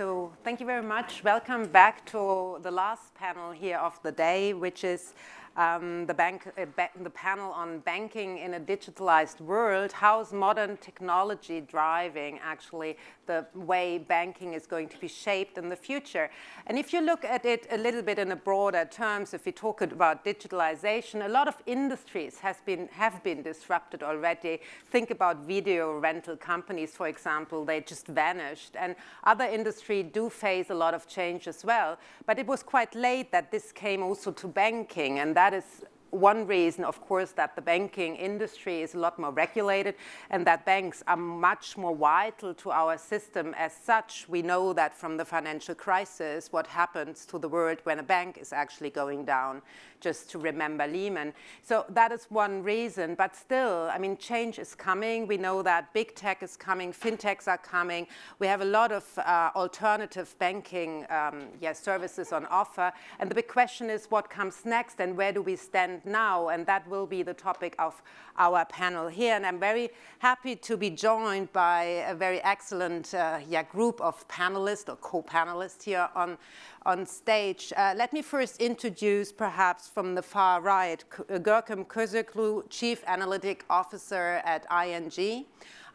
So thank you very much. Welcome back to the last panel here of the day, which is um, the, bank, uh, the panel on banking in a digitalized world. How's modern technology driving actually the way banking is going to be shaped in the future? And if you look at it a little bit in a broader terms, if we talk about digitalization, a lot of industries has been, have been disrupted already. Think about video rental companies, for example, they just vanished. And other industries do face a lot of change as well. But it was quite late that this came also to banking, and that is one reason, of course, that the banking industry is a lot more regulated and that banks are much more vital to our system as such. We know that from the financial crisis, what happens to the world when a bank is actually going down just to remember Lehman. So that is one reason, but still, I mean, change is coming. We know that big tech is coming, fintechs are coming. We have a lot of uh, alternative banking um, yeah, services on offer. And the big question is what comes next and where do we stand now? And that will be the topic of our panel here. And I'm very happy to be joined by a very excellent uh, yeah, group of panelists or co-panelists here on on stage. Uh, let me first introduce, perhaps from the far right, uh, Görkem Köseoğlu, Chief Analytic Officer at ING.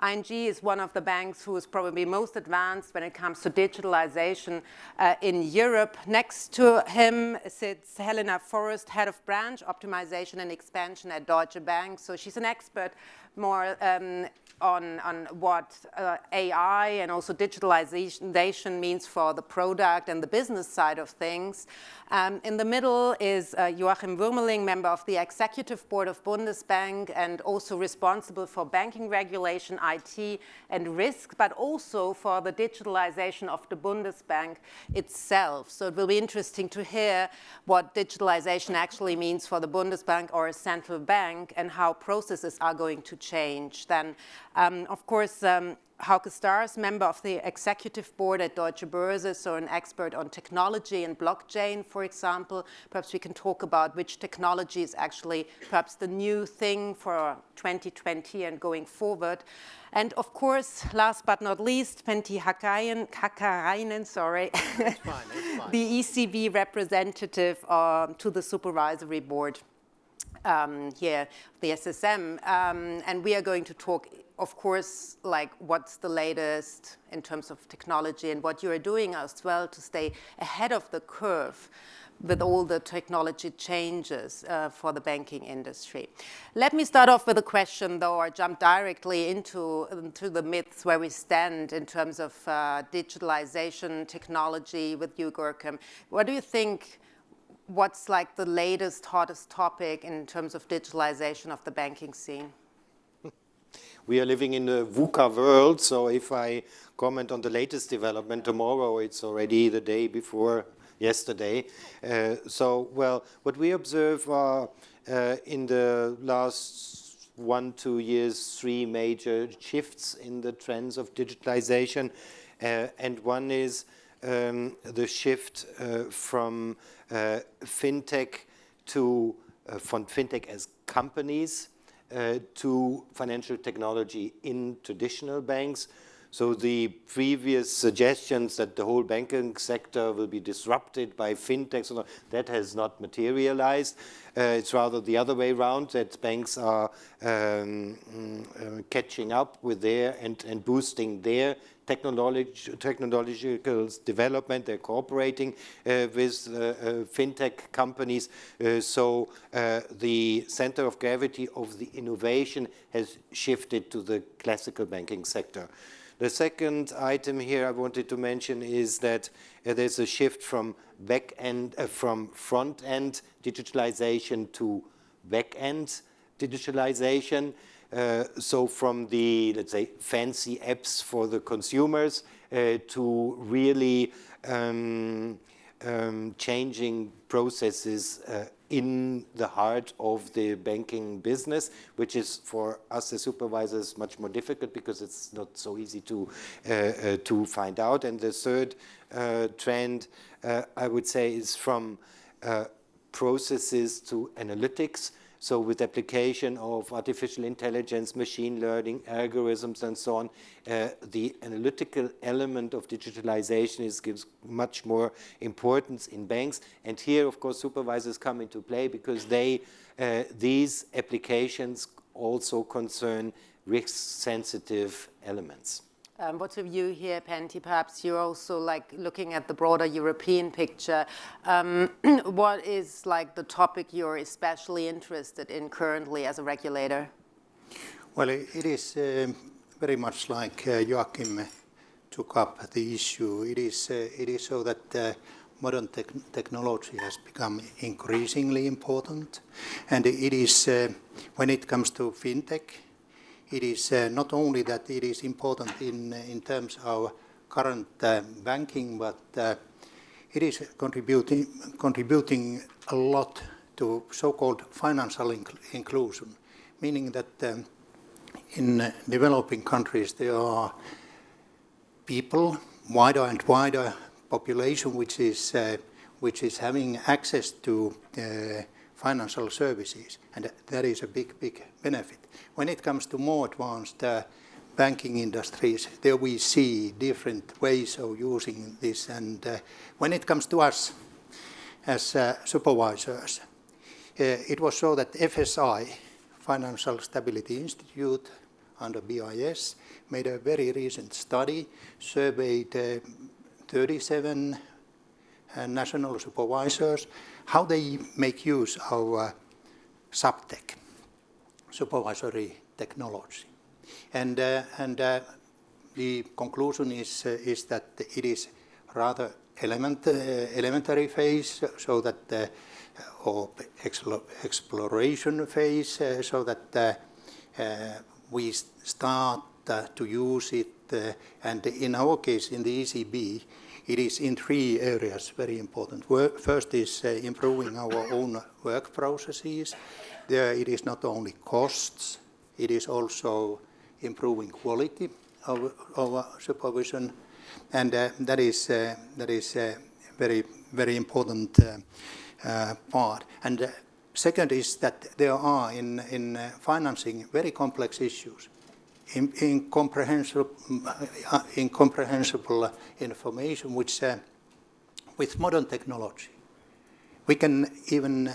ING is one of the banks who is probably most advanced when it comes to digitalization uh, in Europe. Next to him sits Helena Forrest, Head of Branch Optimization and Expansion at Deutsche Bank. So she's an expert more um, on, on what uh, AI and also digitalization means for the product and the business side of things. Um, in the middle is uh, Joachim Wuermeling, member of the Executive Board of Bundesbank and also responsible for banking regulation, IT and risk, but also for the digitalization of the Bundesbank itself. So it will be interesting to hear what digitalization actually means for the Bundesbank or a central bank and how processes are going to change. Then, um, of course, um, Hauke Stars, member of the executive board at Deutsche Börse, so an expert on technology and blockchain, for example. Perhaps we can talk about which technology is actually perhaps the new thing for 2020 and going forward. And of course, last but not least, Pentti Hakkarainen, sorry, fine, fine. the ECB representative um, to the supervisory board um, here, the SSM. Um, and we are going to talk of course, like what's the latest in terms of technology and what you are doing as well to stay ahead of the curve with all the technology changes uh, for the banking industry. Let me start off with a question though, or jump directly into, into the myths where we stand in terms of uh, digitalization, technology with you, Görkem. What do you think, what's like the latest, hottest topic in terms of digitalization of the banking scene? we are living in a VUCA world, so if I comment on the latest development tomorrow, it's already the day before yesterday. Uh, so, well, what we observe are uh, in the last one, two years, three major shifts in the trends of digitalization. Uh, and one is um, the shift uh, from uh, fintech to uh, from fintech as companies to financial technology in traditional banks. So the previous suggestions that the whole banking sector will be disrupted by fintechs, that has not materialized. Uh, it's rather the other way around, that banks are um, uh, catching up with their and, and boosting their technological development. They're cooperating uh, with uh, uh, fintech companies. Uh, so uh, the center of gravity of the innovation has shifted to the classical banking sector. The second item here I wanted to mention is that uh, there's a shift from back end, from front end digitalization to back end digitalization. Uh, so from the, let's say, fancy apps for the consumers uh, to really um, um, changing processes uh, in the heart of the banking business, which is for us as supervisors much more difficult because it's not so easy to, uh, uh, to find out. And the third uh, trend, I would say, is from processes to analytics. So with application of artificial intelligence, machine learning, algorithms, and so on, uh, the analytical element of digitalization is, gives much more importance in banks. And here, of course, supervisors come into play because they, uh, these applications also concern risk-sensitive elements. Um, what's your view here, Pentti? Perhaps you're also like looking at the broader European picture. Um, what is like the topic you're especially interested in currently as a regulator? Well, it is uh, very much like uh, Joachim took up the issue. It is, uh, it is so that uh, modern te technology has become increasingly important. And it is, uh, when it comes to fintech, it is uh, not only that it is important in, uh, in terms of current uh, banking, but uh, it is contributing, contributing a lot to so-called financial inc inclusion, meaning that um, in uh, developing countries there are people, wider and wider population, which is, uh, which is having access to financial services, and that is a big, big benefit. When it comes to more advanced uh, banking industries, there we see different ways of using this, and uh, when it comes to us as uh, supervisors, uh, it was so that FSI, Financial Stability Institute, under BIS, made a very recent study, surveyed uh, 37 uh, national supervisors, how they make use of uh, suptech, supervisory technology. And, uh, and uh, the conclusion is, uh, is that it is rather element, uh, elementary phase, so that, uh, or exploration phase, so that we start to use it. and in our case, in the ECB, it is in three areas very important. First is uh, improving our own work processes. There it is not only costs, it is also improving quality of, supervision. And uh, that is, uh, that is a very, very important uh, uh, part. And second is that there are in, in financing very complex issues incomprehensible, uh, incomprehensible information which uh, with modern technology we can even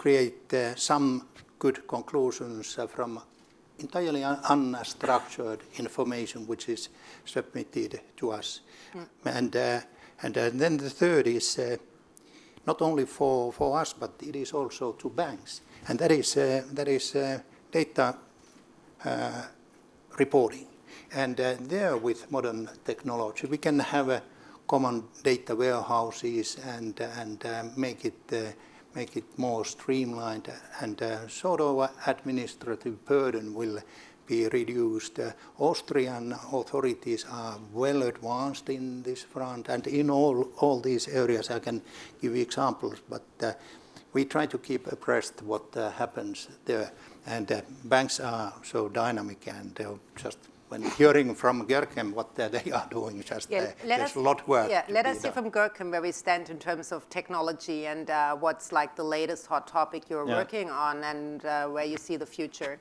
create uh, some good conclusions uh, from entirely un unstructured information which is submitted to us. Mm. And, uh, and uh, then the third is not only for, for us, but it is also to banks. And that is, that is data reporting. And uh, there with modern technology, we can have a common data warehouses and, and uh, make, it, uh, make it more streamlined and uh, sort of administrative burden will be reduced. Uh, Austrian authorities are well advanced in this front and in all, all these areas I can give examples, but uh, we try to keep abreast what happens there. And uh, banks are so dynamic and uh, just when hearing from Görkem what uh, they are doing, just yeah, there's us, a lot of work. Yeah, let us see from Görkem where we stand in terms of technology and uh, what's like the latest hot topic you're yeah. working on and uh, where you see the future.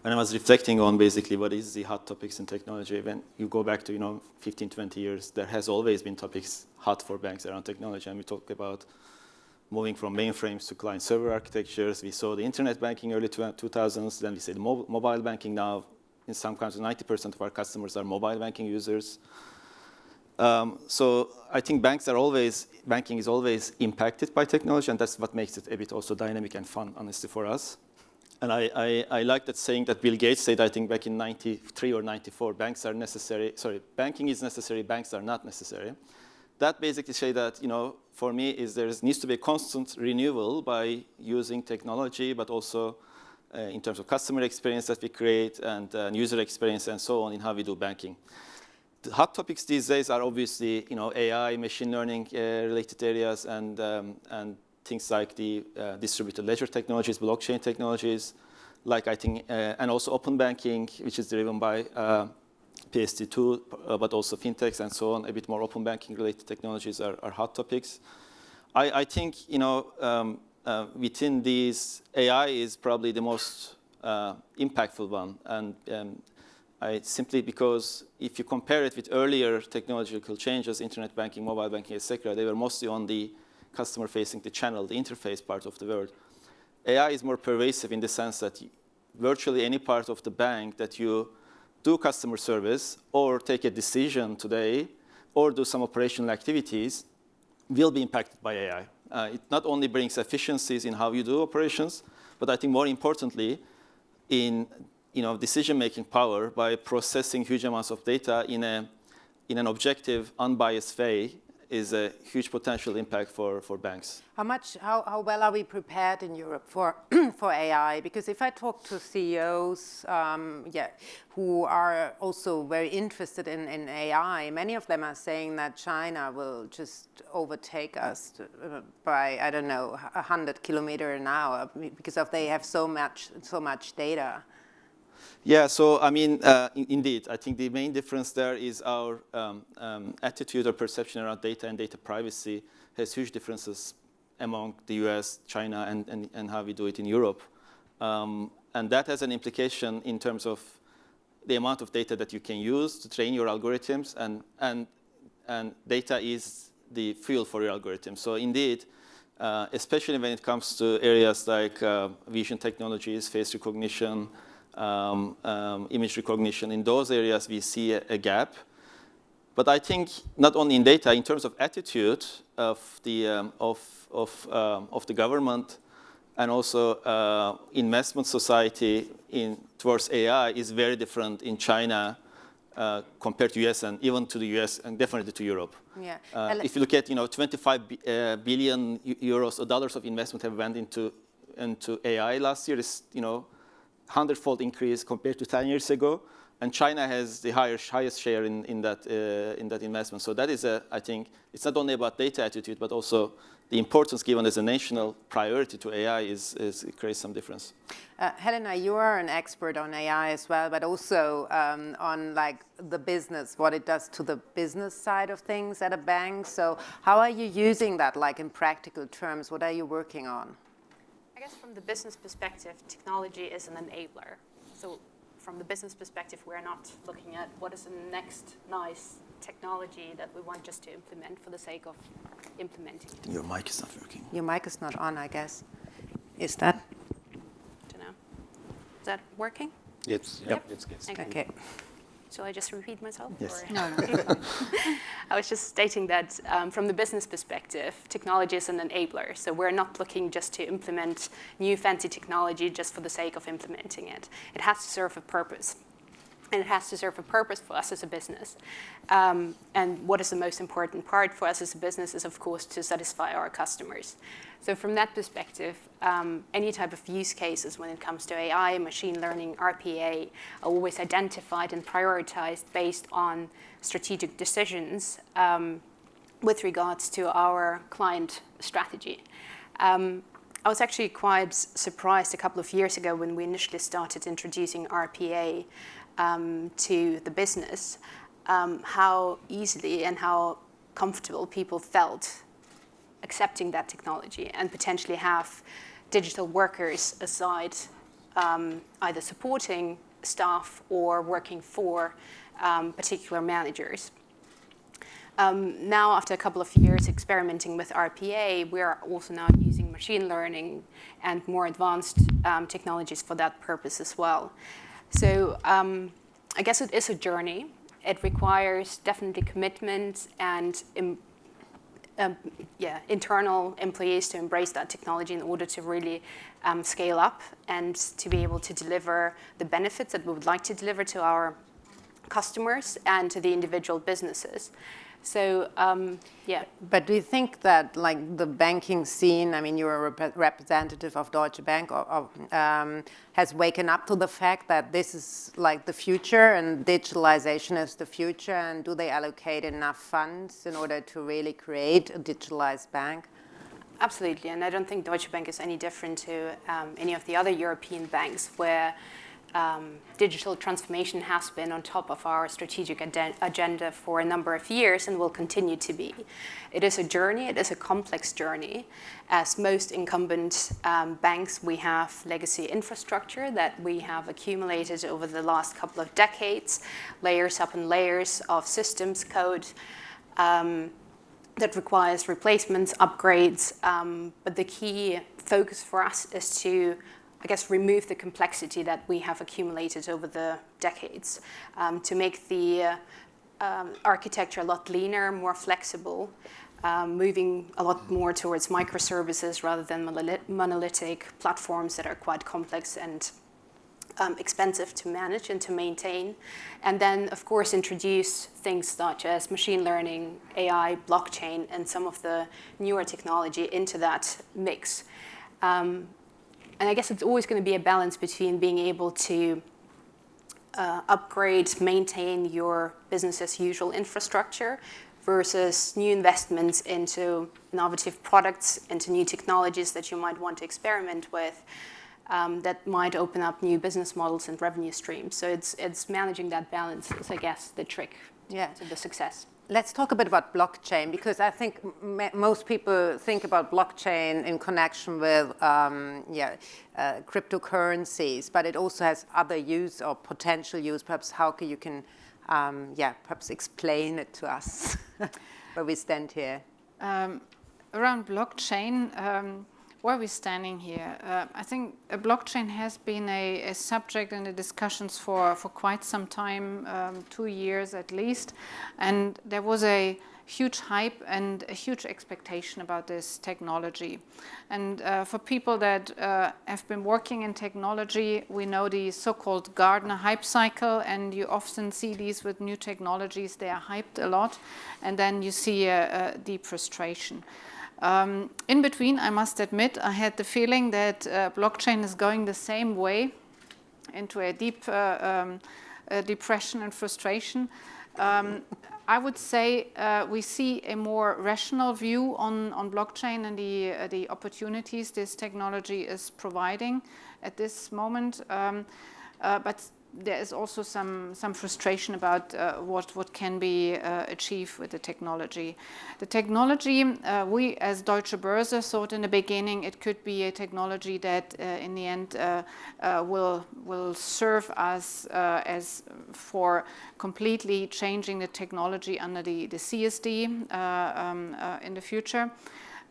When I was reflecting on basically what is the hot topics in technology, when you go back to, you know, 15, 20 years, there has always been topics hot for banks around technology. And we talk about moving from mainframes to client-server architectures. We saw the internet banking early 2000s, then we see the mobile banking now. In some countries, 90% of our customers are mobile banking users. Um, so I think banks are always, banking is always impacted by technology, and that's what makes it a bit also dynamic and fun, honestly, for us. And I, I, I like that saying that Bill Gates said, I think back in 93 or 94, banks are necessary, sorry, banking is necessary, banks are not necessary that basically say that, you know, for me is there needs to be a constant renewal by using technology, but also uh, in terms of customer experience that we create and uh, user experience and so on in how we do banking. The hot topics these days are obviously, you know, AI, machine learning uh, related areas and, um, and things like the uh, distributed ledger technologies, blockchain technologies, like I think, uh, and also open banking, which is driven by uh, PSD2, uh, but also fintechs and so on, a bit more open banking related technologies are, are hot topics. I, I, think, you know, um, uh, within these, AI is probably the most uh, impactful one. And um, I, simply because if you compare it with earlier technological changes, internet banking, mobile banking, etc., they were mostly on the customer-facing, the channel, the interface part of the world. AI is more pervasive in the sense that virtually any part of the bank that you do customer service or take a decision today or do some operational activities will be impacted by AI. Uh, it not only brings efficiencies in how you do operations, but I think more importantly, in you know, decision-making power by processing huge amounts of data in, a, in an objective, unbiased way is a huge potential impact for, for banks. How much, how, how well are we prepared in Europe for, for AI? Because if I talk to CEOs, um, yeah, who are also very interested in, in AI, many of them are saying that China will just overtake us uh, by, I don't know, 100 kilometer an hour because of they have so much, so much data. Yeah, so I mean, uh, in, indeed, I think the main difference there is our um, um, attitude or perception around data and data privacy has huge differences among the US, China, and, and, and how we do it in Europe. Um, and that has an implication in terms of the amount of data that you can use to train your algorithms, and, and, and data is the fuel for your algorithm. So indeed, uh, especially when it comes to areas like uh, vision technologies, face recognition, um, um, image recognition. In those areas, we see a, a, gap. But I think not only in data, in terms of attitude of the, um, of, of, um, of the government and also uh, investment society in, towards AI is very different in China uh, compared to US and even to the US and definitely to Europe. Yeah. Uh, if you look at, you know, 25 uh, billion euros or dollars of investment have went into, into AI last year, is, you know, hundredfold increase compared to 10 years ago. And China has the highest, highest share in, in, that, uh, in that investment. So that is, a, I think, it's not only about data attitude, but also the importance given as a national priority to AI is, is it creates some difference. Uh, Helena, you are an expert on AI as well, but also um, on like the business, what it does to the business side of things at a bank. So how are you using that like in practical terms? What are you working on? I guess from the business perspective, technology is an enabler. So from the business perspective, we're not looking at what is the next nice technology that we want just to implement for the sake of implementing it. Your mic is not working. Your mic is not on, I guess. Is that? I don't know. Is that working? It's, yep. it's good. Okay. okay. Shall I just repeat myself? Yes. Or? No, no. I was just stating that um, from the business perspective, technology is an enabler. So we're not looking just to implement new fancy technology just for the sake of implementing it. It has to serve a purpose and it has to serve a purpose for us as a business. Um, and what is the most important part for us as a business is, of course, to satisfy our customers. So from that perspective, um, any type of use cases when it comes to AI, machine learning, RPA, are always identified and prioritized based on strategic decisions um, with regards to our client strategy. Um, I was actually quite surprised a couple of years ago when we initially started introducing RPA um, to the business, um, how easily and how comfortable people felt accepting that technology and potentially have digital workers aside um, either supporting staff or working for um, particular managers. Um, now, after a couple of years experimenting with RPA, we are also now using machine learning and more advanced um, technologies for that purpose as well. So um, I guess it is a journey. It requires definitely commitment and um, yeah, internal employees to embrace that technology in order to really um, scale up and to be able to deliver the benefits that we would like to deliver to our customers and to the individual businesses. So um, yeah. But do you think that like the banking scene, I mean, you're a rep representative of Deutsche Bank, or, or, um, has waken up to the fact that this is like the future and digitalization is the future and do they allocate enough funds in order to really create a digitalized bank? Absolutely, and I don't think Deutsche Bank is any different to um, any of the other European banks where um, digital transformation has been on top of our strategic agenda for a number of years and will continue to be. It is a journey, it is a complex journey. As most incumbent um, banks, we have legacy infrastructure that we have accumulated over the last couple of decades, layers upon layers of systems code um, that requires replacements, upgrades, um, but the key focus for us is to I guess, remove the complexity that we have accumulated over the decades um, to make the uh, um, architecture a lot leaner, more flexible, um, moving a lot more towards microservices rather than monolithic platforms that are quite complex and um, expensive to manage and to maintain. And then, of course, introduce things such as machine learning, AI, blockchain, and some of the newer technology into that mix. Um, and I guess it's always going to be a balance between being able to uh, upgrade, maintain your business as usual infrastructure versus new investments into innovative products, into new technologies that you might want to experiment with um, that might open up new business models and revenue streams. So it's, it's managing that balance is, I guess, the trick yeah. to the success. Let's talk a bit about blockchain because I think most people think about blockchain in connection with um, yeah, uh, cryptocurrencies, but it also has other use or potential use. Perhaps how can you can um, yeah, perhaps explain it to us where we stand here. Um, around blockchain, where are we standing here? Uh, I think a blockchain has been a, a, subject in the discussions for, for quite some time, um, two years at least, and there was a huge hype and a huge expectation about this technology. And uh, for people that uh, have been working in technology, we know the so-called Gartner hype cycle, and you often see these with new technologies. They are hyped a lot, and then you see a, a deep frustration. Um, in between, I must admit, I had the feeling that uh, blockchain is going the same way into a deep uh, um, uh, depression and frustration. Um, I would say uh, we see a more rational view on, on blockchain and the, uh, the opportunities this technology is providing at this moment. Um, uh, but there is also some, some frustration about uh, what, what can be uh, achieved with the technology. The technology, uh, we as Deutsche Börse thought in the beginning it could be a technology that uh, in the end uh, uh, will, will serve us as for completely changing the technology under the, the CSD um, in the future.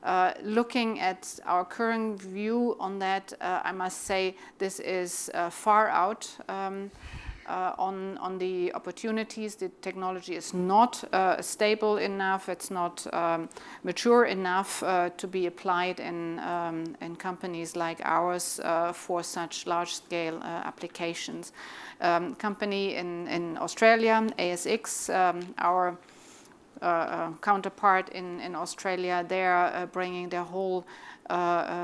Uh, looking at our current view on that, uh, I must say this is uh, far out um, uh, on, on the opportunities. The technology is not uh, stable enough, it's not um, mature enough to be applied in, um, in companies like ours for such large-scale applications. Um, company in, in Australia, ASX, um, our counterpart in, in Australia, they are uh, bringing their whole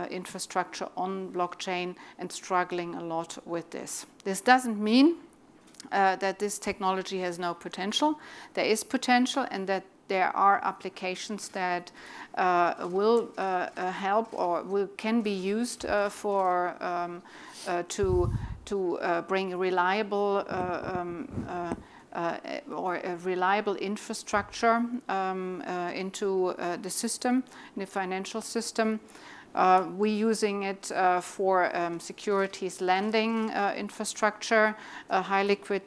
infrastructure on blockchain and struggling a lot with this. This doesn't mean uh, that this technology has no potential. There is potential and that there are applications that uh, will uh, help or will, can be used for um, to to bring reliable um, uh, or a reliable infrastructure um, uh, into uh, the system, the financial system. Uh, we're using it uh, for um, securities lending uh, infrastructure. high liquid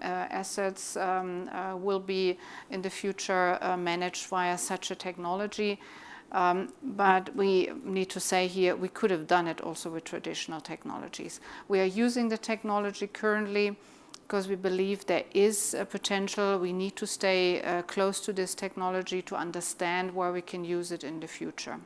assets um, will be in the future managed via such a technology. Um, but we need to say here we could have done it also with traditional technologies. We are using the technology currently because we believe there is a potential. We need to stay uh, close to this technology to understand where we can use it in the future.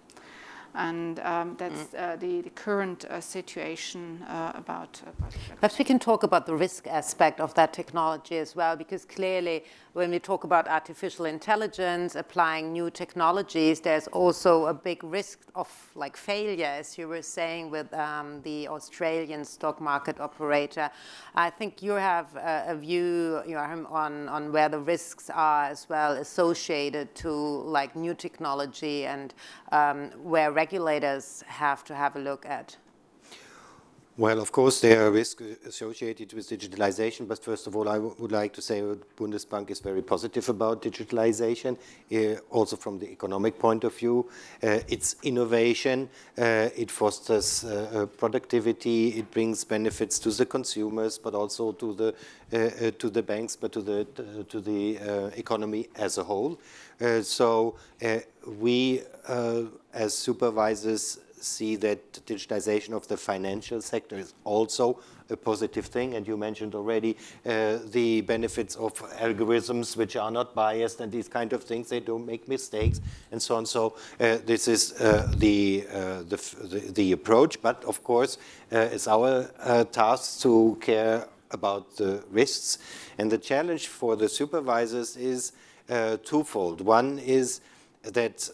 And um, that's mm. uh, the, the, current uh, situation uh, about, about Perhaps we can talk about the risk aspect of that technology as well, because clearly when we talk about artificial intelligence, applying new technologies, there's also a big risk of like failure, as you were saying with um, the Australian stock market operator. I think you have a, a view you know, on, on where the risks are as well associated to like new technology and um, where regulators have to have a look at. Well, of course, there are risks associated with digitalization, but first of all, I would like to say that Bundesbank is very positive about digitalization, uh, also from the economic point of view. Uh, it's innovation, uh, it fosters productivity, it brings benefits to the consumers, but also to the to the banks, but to the to the economy as a whole. so we, as supervisors, see that digitization of the financial sector is also a positive thing. And you mentioned already uh, the benefits of algorithms which are not biased and these kind of things. They don't make mistakes and so on. So uh, this is uh, the, uh, the, the, approach. But of course, uh, it's our uh, task to care about the risks. And the challenge for the supervisors is twofold. One is that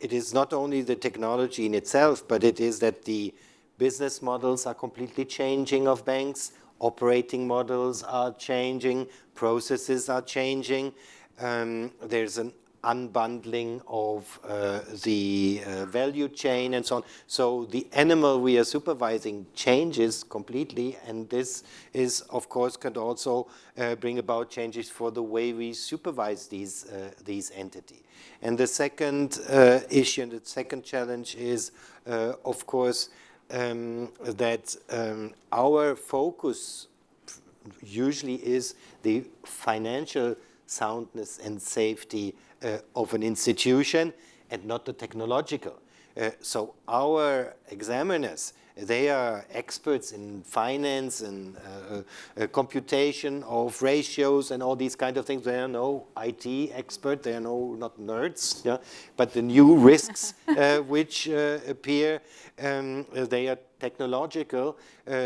it is not only the technology in itself, but it is that the business models are completely changing of banks, operating models are changing, processes are changing. Um, there's an unbundling of uh, the uh, value chain and so on. So the animal we are supervising changes completely, and this is, of course, can also uh, bring about changes for the way we supervise these, uh, these entities. And the second uh, issue and the second challenge is, uh, of course, um, that um, our focus usually is the financial soundness and safety of an institution and not the technological. Uh, so our examiners, they are experts in finance and uh, uh, computation of ratios and all these kind of things. They are no IT expert, they are no not nerds, yeah. But the new risks uh, which uh, appear, um, they are technological.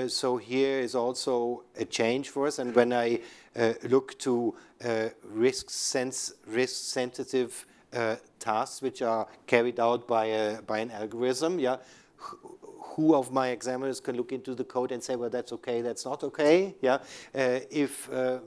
so here is also a change for us. And when I look to uh, risk, sense, risk sensitive uh, tasks which are carried out by, a, by an algorithm, yeah, who of my examiners can look into the code and say, well, that's okay, that's not okay, yeah. Uh, if uh,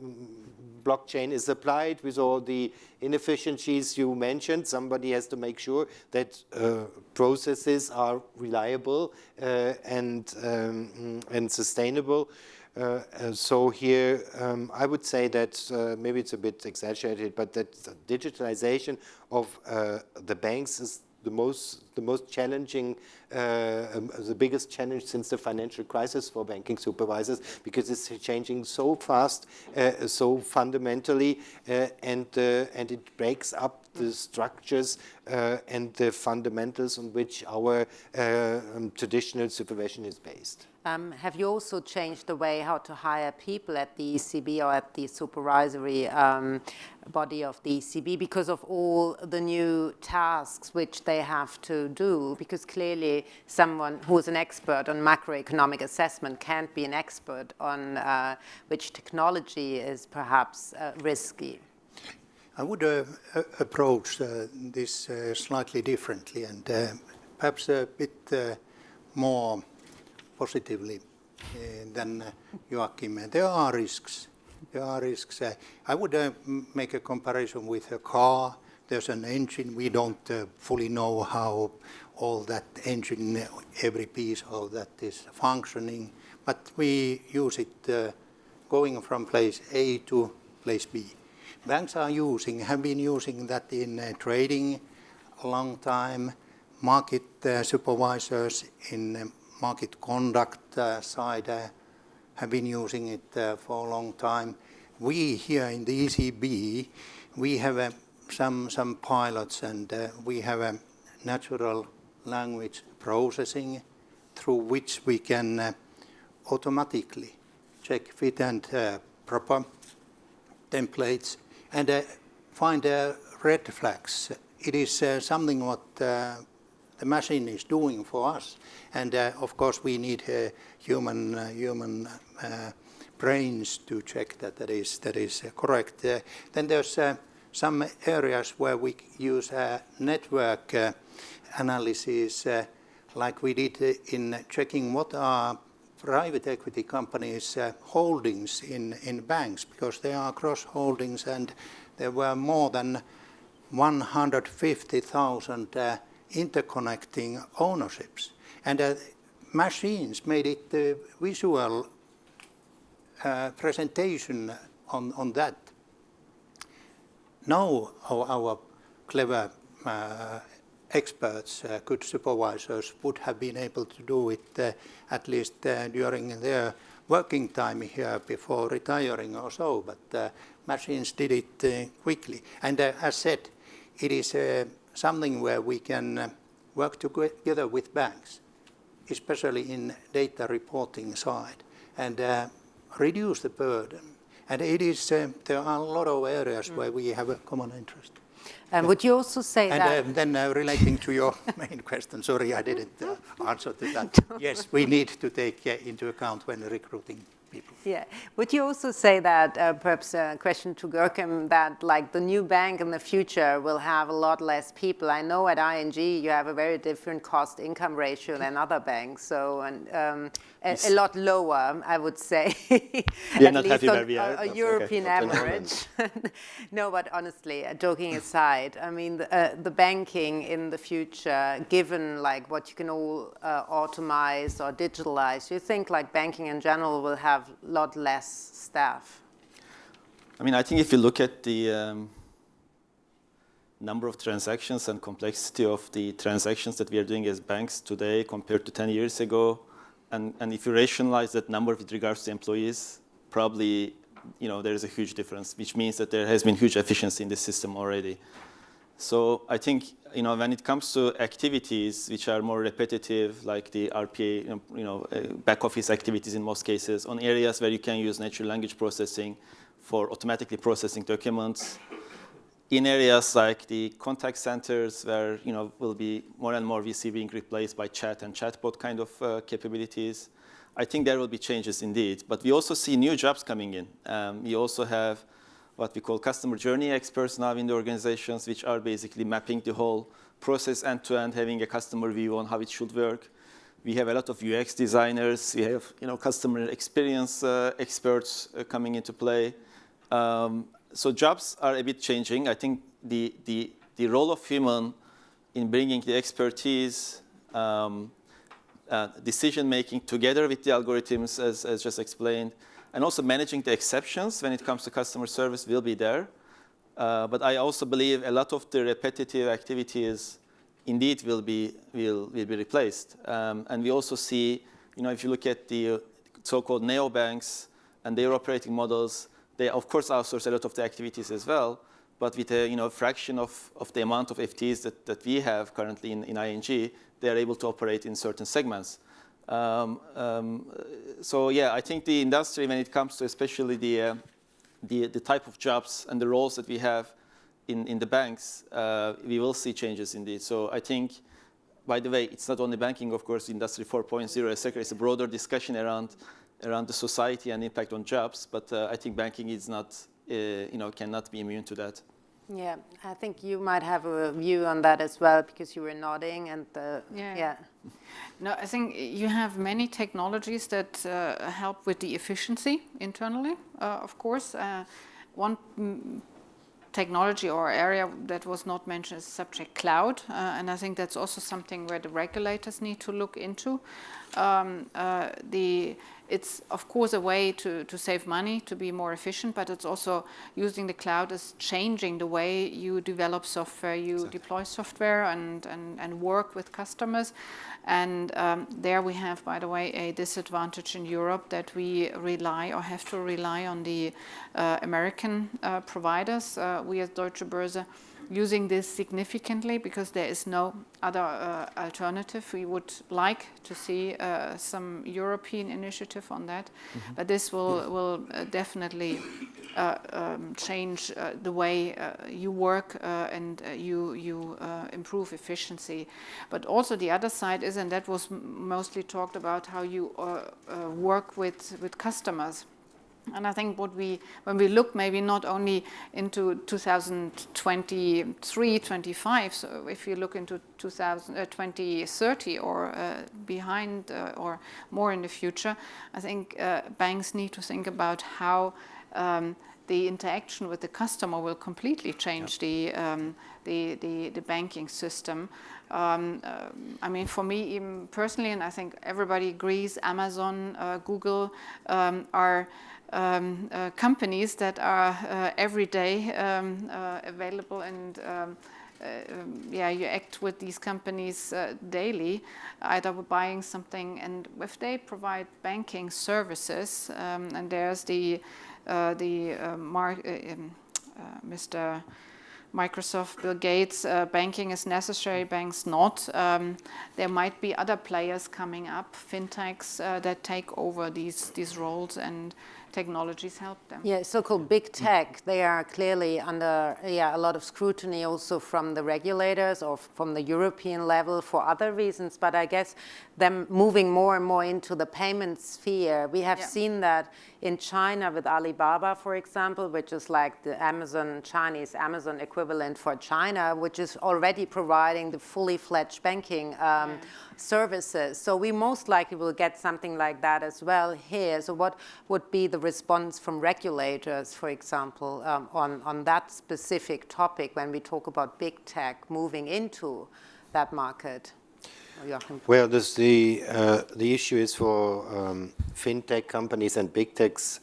blockchain is applied with all the inefficiencies you mentioned, somebody has to make sure that uh, processes are reliable uh, and, um, and sustainable. Uh, so here, um, I would say that uh, maybe it's a bit exaggerated, but that digitalization of uh, the banks is the most the most challenging, uh, um, the biggest challenge since the financial crisis for banking supervisors because it's changing so fast, uh, so fundamentally, and and it breaks up the structures and the fundamentals on which our um, traditional supervision is based. Um, have you also changed the way how to hire people at the ECB or at the supervisory um, body of the ECB because of all the new tasks which they have to do? Because clearly someone who is an expert on macroeconomic assessment can't be an expert on uh, which technology is perhaps uh, risky. I would uh, approach uh, this uh, slightly differently and uh, perhaps a bit more positively eh, than eh, Joachim. Eh, there are risks. There are risks. Eh, I would eh, make a comparison with a car. There's an engine. We don't eh, fully know how all that engine, every piece of that is functioning, but we use it going from place A to place B. Banks are using, have been using that in trading a long time, market supervisors in market conduct uh, side uh, have been using it uh, for a long time. We here in the ECB, we have uh, some, some pilots and uh, we have a natural language processing through which we can uh, automatically check fit and proper templates and find red flags. It is something what the machine is doing for us. And uh, of course, we need uh, human uh, human brains to check that that is that is correct. then there's some areas where we use network analysis, like we did in checking what are private equity companies' uh, holdings in, in banks because they are cross holdings and there were more than 150,000 uh, interconnecting ownerships. And uh, machines made it uh, visual uh, presentation on, on that. Now our, clever uh, experts, uh, good supervisors would have been able to do it uh, at least uh, during their working time here before retiring or so, but machines did it quickly. And as said, it is something where we can work together with banks, especially in data reporting side, and reduce the burden. And it is, there are a lot of areas mm. where we have a common interest. And would you also say and, that? And uh, then uh, relating to your main question, sorry I didn't uh, answer to that. yes, we need to take uh, into account when recruiting people. Yeah. Would you also say that, uh, perhaps a question to Görkem, that like the new bank in the future will have a lot less people? I know at ING you have a very different cost income ratio than other banks, so and, um, a, a, lot lower, I would say. You're not happy on, a, a European okay. average. no, but honestly, joking aside, I mean, the, uh, the, banking in the future, given like what you can all uh, automate or digitalize, you think like banking in general will have a lot less staff? I mean, I think if you look at the um, number of transactions and complexity of the transactions that we are doing as banks today compared to 10 years ago, and, and if you rationalize that number with regards to employees, probably you know, there is a huge difference, which means that there has been huge efficiency in the system already. So I think you know, when it comes to activities which are more repetitive, like the RPA, you know, uh, back office activities in most cases, on areas where you can use natural language processing for automatically processing documents, in areas like the contact centers where you know will be more and more VC being replaced by chat and chatbot kind of uh, capabilities, I think there will be changes indeed. But we also see new jobs coming in. Um, we also have what we call customer journey experts now in the organizations, which are basically mapping the whole process end-to-end, -end, having a customer view on how it should work. We have a lot of UX designers. We have you know, customer experience uh, experts uh, coming into play. Um, so jobs are a bit changing. I think the, the, the role of human in bringing the expertise, um, uh, decision making together with the algorithms, as, as just explained, and also managing the exceptions when it comes to customer service will be there. Uh, but I also believe a lot of the repetitive activities indeed will be, will, will be replaced. Um, and we also see, you know, if you look at the so-called neobanks and their operating models, they of course outsource a lot of the activities as well, but with a you know, fraction of, of the amount of FTEs that, that we have currently in, in ING, they are able to operate in certain segments. Um, um, so yeah, I think the industry, when it comes to especially the, uh, the, the, type of jobs and the roles that we have in, in the banks, uh, we will see changes indeed. So I think, by the way, it's not only banking, of course, Industry 4.0, etc. It's a broader discussion around around the society and impact on jobs, but uh, I think banking is not, uh, you know, cannot be immune to that. Yeah, I think you might have a view on that as well because you were nodding and the, yeah. yeah. No, I think you have many technologies that uh, help with the efficiency internally, uh, of course. Uh, one technology or area that was not mentioned is subject cloud, uh, and I think that's also something where the regulators need to look into. Um, uh, the it's of course a way to, to save money, to be more efficient, but it's also using the cloud is changing the way you develop software, you exactly. deploy software and, and, and work with customers. And um, there we have, by the way, a disadvantage in Europe that we rely or have to rely on the uh, American uh, providers. Uh, we as Deutsche Börse using this significantly because there is no other uh, alternative. We would like to see uh, some European initiative on that, mm -hmm. but this will, will uh, definitely uh, um, change uh, the way uh, you work and you, you improve efficiency. But also the other side is, and that was mostly talked about, how you work with, with customers. And I think what we, when we look maybe not only into 2023, 25, so if you look into 2000, uh, 2030 or uh, behind uh, or more in the future, I think uh, banks need to think about how um, the interaction with the customer will completely change the, um, the, the, the, banking system. Um, uh, I mean, for me, even personally, and I think everybody agrees, Amazon, uh, Google um, are um, uh, companies that are uh, every day um, uh, available and um, um, yeah, you act with these companies daily, either buying something, and if they provide banking services, um, and there's the the Mr. Microsoft, Bill Gates, uh, banking is necessary, banks not. Um, there might be other players coming up, fintechs, uh, that take over these, these roles and technologies help them. Yeah, so-called big tech, they are clearly under yeah, a lot of scrutiny also from the regulators or from the European level for other reasons, but I guess them moving more and more into the payment sphere. We have yeah. seen that in China with Alibaba, for example, which is like the Amazon, Chinese Amazon equivalent for China, which is already providing the fully fledged banking um, services. So we most likely will get something like that as well here. So what would be the response from regulators, for example, um, on, on that specific topic when we talk about big tech moving into that market? Well, this, the, uh, the issue is for um, fintech companies and big techs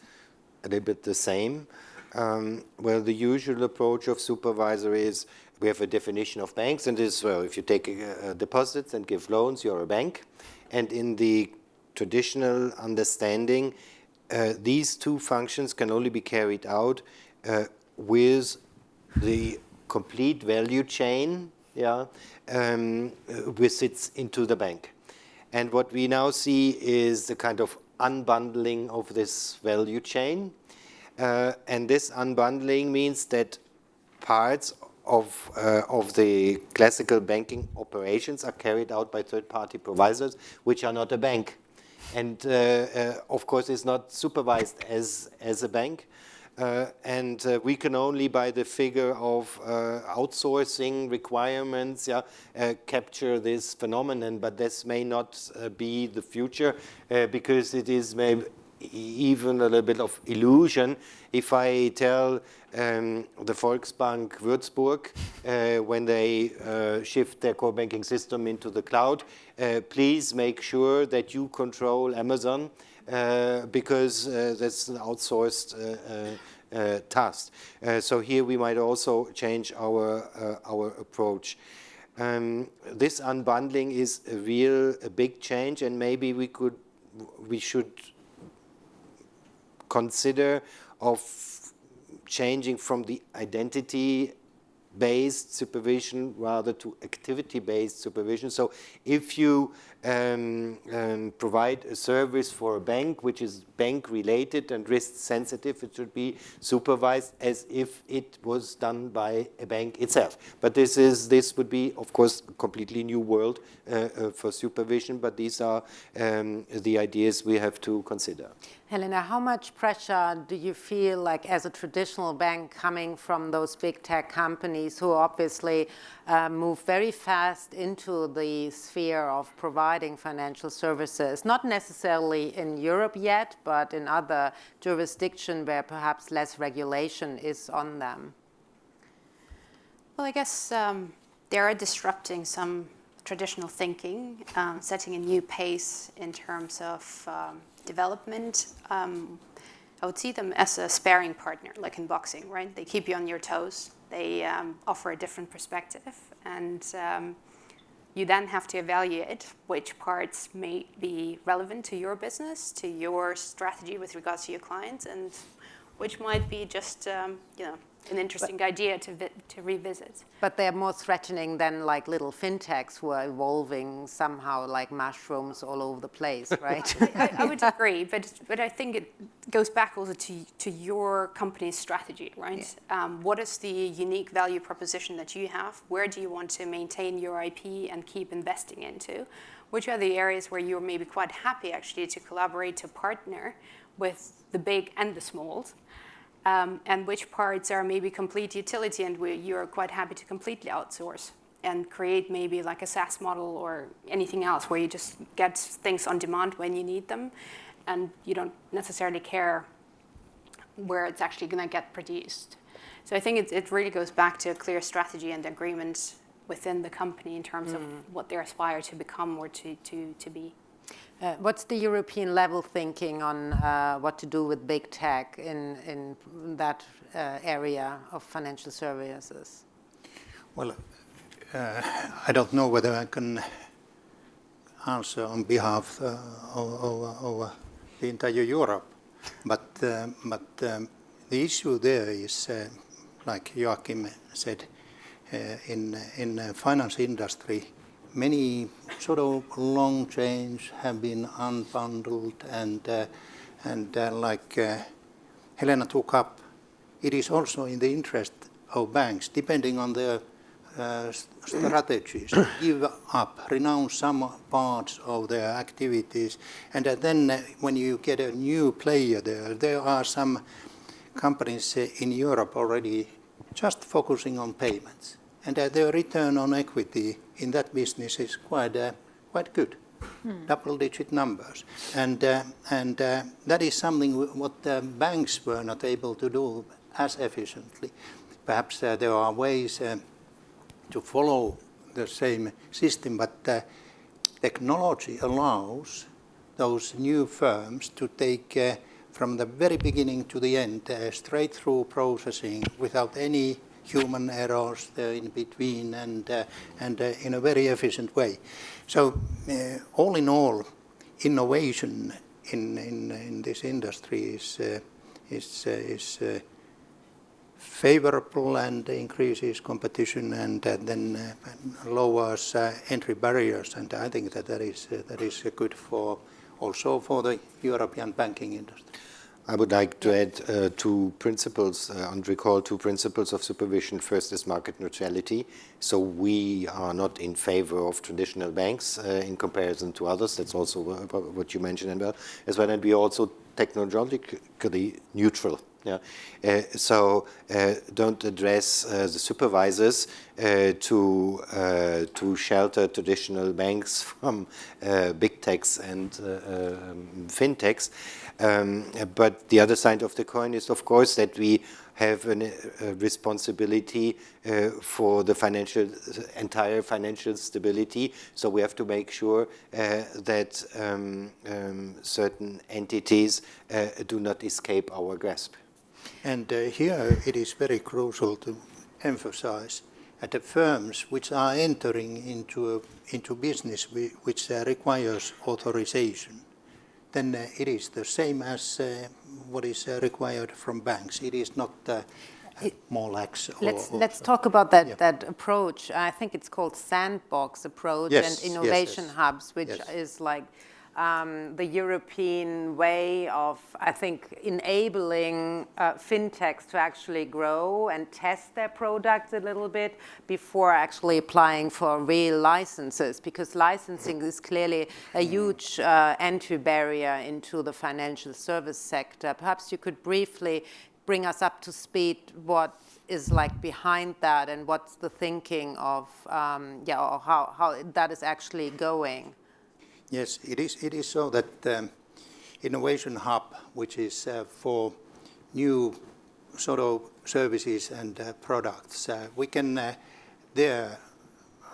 a little bit the same. Um, well, the usual approach of supervisor is we have a definition of banks, and this well, if you take uh, deposits and give loans, you're a bank. And in the traditional understanding, uh, these two functions can only be carried out uh, with the complete value chain yeah, um, visits into the bank. And what we now see is the kind of unbundling of this value chain. Uh, and this unbundling means that parts of, uh, of the classical banking operations are carried out by third-party providers, which are not a bank. And uh, uh of course, it's not supervised as, as a bank. Uh, and uh, we can only, by the figure of uh, outsourcing requirements, yeah, uh, capture this phenomenon. But this may not uh, be the future uh, because it is maybe even a little bit of illusion. If I tell um, the Volksbank Würzburg when they shift their core banking system into the cloud, please make sure that you control Amazon uh, because uh, that's an outsourced uh, task. so here we might also change our, our approach. Um, this unbundling is a real a big change and maybe we could we should consider of changing from the identity based supervision rather to activity based supervision. So if you um, um, provide a service for a bank which is bank related and risk sensitive, it should be supervised as if it was done by a bank itself. But this is this would be, of course, a completely new world uh, uh, for supervision. But these are um, the ideas we have to consider. Helena, how much pressure do you feel like as a traditional bank coming from those big tech companies who obviously uh, move very fast into the sphere of providing financial services, not necessarily in Europe yet, but in other jurisdictions where perhaps less regulation is on them? Well, I guess um, they are disrupting some traditional thinking, um, setting a new pace in terms of um, development, um, I would see them as a sparring partner, like in boxing, right? They keep you on your toes. They um, offer a different perspective. And um, you then have to evaluate which parts may be relevant to your business, to your strategy with regards to your clients, and which might be just, um, you know, an interesting but, idea to, to revisit. But they're more threatening than like little fintechs who are evolving somehow like mushrooms all over the place, right? I, I, would agree, but, but I think it goes back also to, to your company's strategy, right? Yeah. Um, what is the unique value proposition that you have? Where do you want to maintain your IP and keep investing into? Which are the areas where you're maybe quite happy actually to collaborate, to partner with the big and the smalls? Um, and which parts are maybe complete utility and you're quite happy to completely outsource and create maybe like a SaaS model or anything else where you just get things on demand when you need them and you don't necessarily care where it's actually going to get produced. So I think it, it really goes back to a clear strategy and agreement within the company in terms mm. of what they aspire to become or to, to, to be. Uh, what's the European level thinking on uh, what to do with big tech in, in that uh, area of financial services? Well, uh, I don't know whether I can answer on behalf uh, of, of, the entire Europe, but, uh, but um, the issue there is, like Joachim said, in, in finance industry, many sort of long chains have been unbundled and, uh, and uh, like uh, Helena took up, it is also in the interest of banks, depending on their uh, strategies, to give up, renounce some parts of their activities. And uh, then uh, when you get a new player there, there are some companies in Europe already just focusing on payments. And their return on equity in that business is quite, uh, quite good, hmm. double-digit numbers. And, uh, and uh, that is something what the banks were not able to do as efficiently. Perhaps uh, there are ways uh, to follow the same system, but uh, technology allows those new firms to take from the very beginning to the end, straight through processing without any human errors there in between and, uh, and uh, in a very efficient way. So uh, all in all, innovation in, in, in this industry is, uh, is, uh, is uh, favorable and increases competition and then lowers entry barriers. And I think that that is, that is good for also for the European banking industry. I would like to add uh, two principles uh, and recall two principles of supervision. First is market neutrality. So we are not in favor of traditional banks uh, in comparison to others. That's also what you mentioned as well. And we are also technologically neutral. Yeah. Uh, so uh, don't address uh, the supervisors uh, to uh, to shelter traditional banks from uh, big techs and um, fintechs. Um, but the other side of the coin is, of course, that we have an, a responsibility uh, for the financial, entire financial stability. So we have to make sure uh, that um, um, certain entities uh, do not escape our grasp. And uh, here it is very crucial to emphasize that the firms which are entering into, a, into business which uh, requires authorization then uh, it is the same as uh, what is uh, required from banks. It is not more lax. let's or let's talk about that yeah. that approach. I think it's called sandbox approach yes, and innovation yes, yes. hubs, which is like um, the European way of, I think, enabling uh, fintechs to actually grow and test their products a little bit before actually applying for real licenses, because licensing is clearly a huge uh, entry barrier into the financial service sector. Perhaps you could briefly bring us up to speed what is like behind that and what's the thinking of, um, yeah, or how, how that is actually going. Yes, it is, it is so that um, Innovation Hub, which is uh, for new sort of services and uh, products, uh, we can uh, there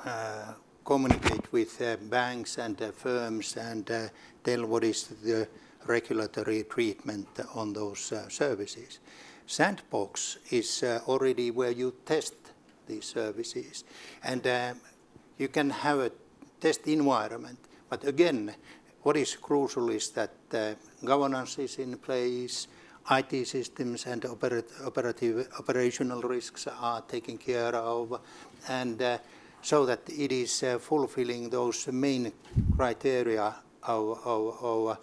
uh, communicate with uh, banks and firms and tell what is the regulatory treatment on those services. Sandbox is already where you test these services and you can have a test environment but again, what is crucial is that uh, governance is in place, IT systems and operat operative operational risks are taken care of, and uh, so that it is uh, fulfilling those main criteria of, of, of,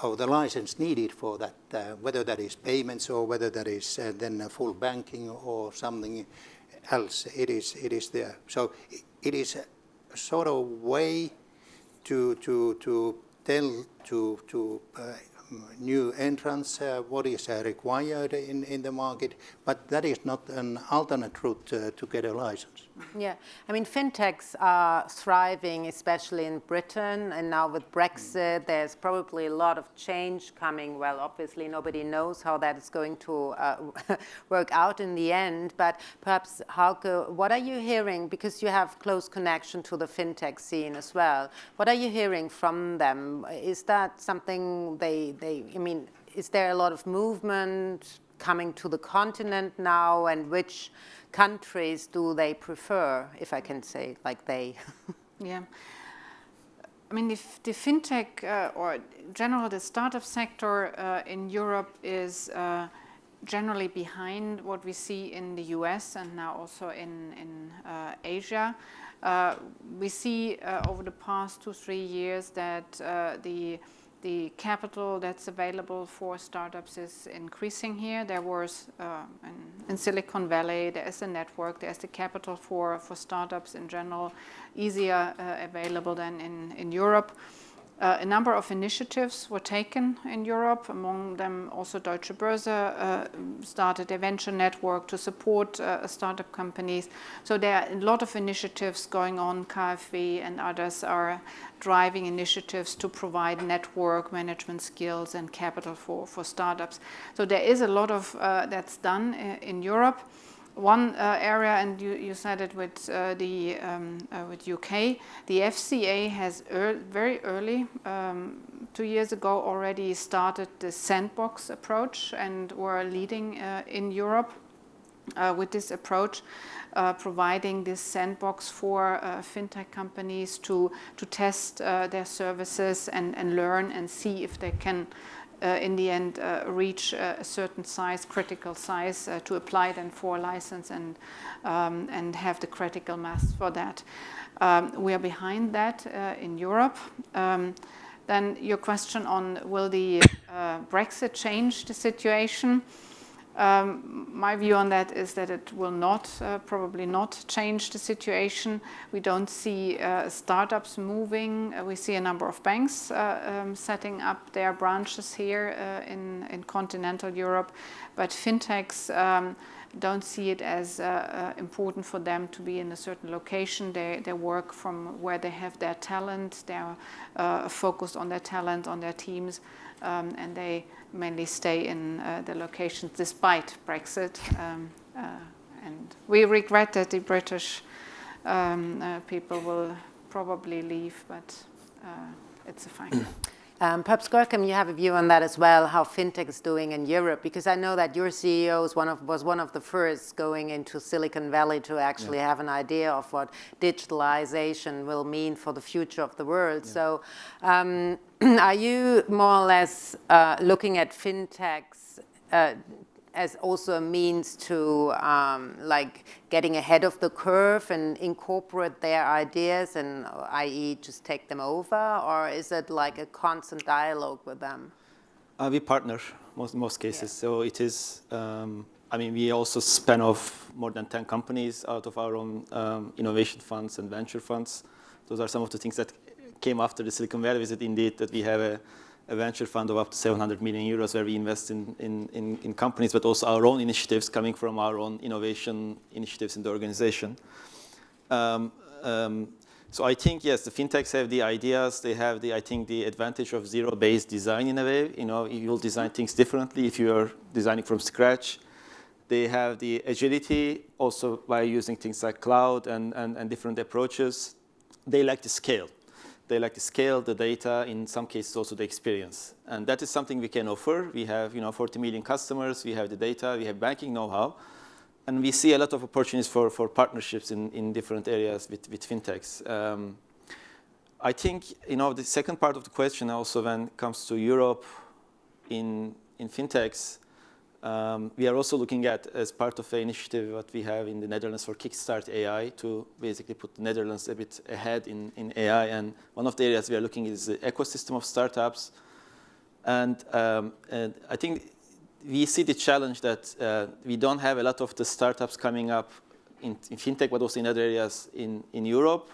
of, the license needed for that, uh, whether that is payments or whether that is uh, then full banking or something else, it is, it is there. So it is a sort of way to, to, to tell to, to uh, new entrants, uh, what is uh, required in, in the market, but that is not an alternate route uh, to get a license. Yeah, I mean, fintechs are thriving, especially in Britain, and now with Brexit, there's probably a lot of change coming. Well, obviously, nobody knows how that is going to uh, work out in the end, but perhaps, Hauke, what are you hearing, because you have close connection to the fintech scene as well, what are you hearing from them? Is that something they, they I mean, is there a lot of movement coming to the continent now, and which countries do they prefer, if I can say like they? yeah. I mean, the, the fintech uh, or general the startup sector uh, in Europe is uh, generally behind what we see in the US and now also in, in uh, Asia. Uh, we see uh, over the past two, three years that the the capital that's available for startups is increasing here. There was uh, in, in, Silicon Valley, there is a network, there's the capital for, for startups in general, easier uh, available than in, in Europe. Uh, a number of initiatives were taken in Europe, among them also Deutsche Börse uh, started a venture network to support uh, startup companies. So there are a lot of initiatives going on. KfW and others are driving initiatives to provide network management skills and capital for, for startups. So there is a lot of uh, that's done in, in Europe one uh, area, and you, you said it with uh, the um, uh, with UK, the FCA has er very early, um, two years ago, already started the sandbox approach and were leading uh, in Europe uh, with this approach, uh, providing this sandbox for fintech companies to to test their services and and learn and see if they can in the end uh, reach uh, a certain size, critical size, to apply then for a license and, um, and have the critical mass for that. Um, we are behind that in Europe. Um, then your question on will the Brexit change the situation? Um, my view on that is that it will not, uh, probably not change the situation. We don't see uh, startups moving. Uh, we see a number of banks uh, um, setting up their branches here uh, in, in continental Europe, but fintechs um, don't see it as uh, important for them to be in a certain location. They, they work from where they have their talent. They're focused on their talent, on their teams, um, and they mainly stay in uh, the locations despite Brexit. Um, uh, and we regret that the British um, uh, people will probably leave, but uh, it's a fine. Um, perhaps Görkem, you have a view on that as well, how fintech is doing in Europe, because I know that your CEO was one of, was one of the first going into Silicon Valley to actually yeah. have an idea of what digitalization will mean for the future of the world. Yeah. So um, are you more or less uh, looking at fintechs uh, as also a means to um, like getting ahead of the curve and incorporate their ideas and i.e. just take them over or is it like a constant dialogue with them? Uh, we partner most most cases yeah. so it is um, I mean we also spin off more than 10 companies out of our own um, innovation funds and venture funds. Those are some of the things that came after the Silicon Valley visit indeed that we have a a venture fund of up to 700 million euros where we invest in, in, in, in, companies, but also our own initiatives coming from our own innovation initiatives in the organization. Um, um, so I think, yes, the fintechs have the ideas. They have, the, I think, the advantage of zero-based design in a way. You know, you'll design things differently if you're designing from scratch. They have the agility also by using things like cloud and, and, and different approaches. They like to scale. They like to scale the data, in some cases also the experience. And that is something we can offer. We have you know, 40 million customers, we have the data, we have banking know-how. And we see a lot of opportunities for, for partnerships in, in different areas with, with fintechs. Um, I think you know, the second part of the question also when it comes to Europe in, in fintechs, um, we are also looking at, as part of the initiative what we have in the Netherlands for Kickstart AI, to basically put the Netherlands a bit ahead in, in AI. And one of the areas we are looking is the ecosystem of startups. And, um, and I think we see the challenge that uh, we don't have a lot of the startups coming up in, in, fintech, but also in other areas in, in Europe.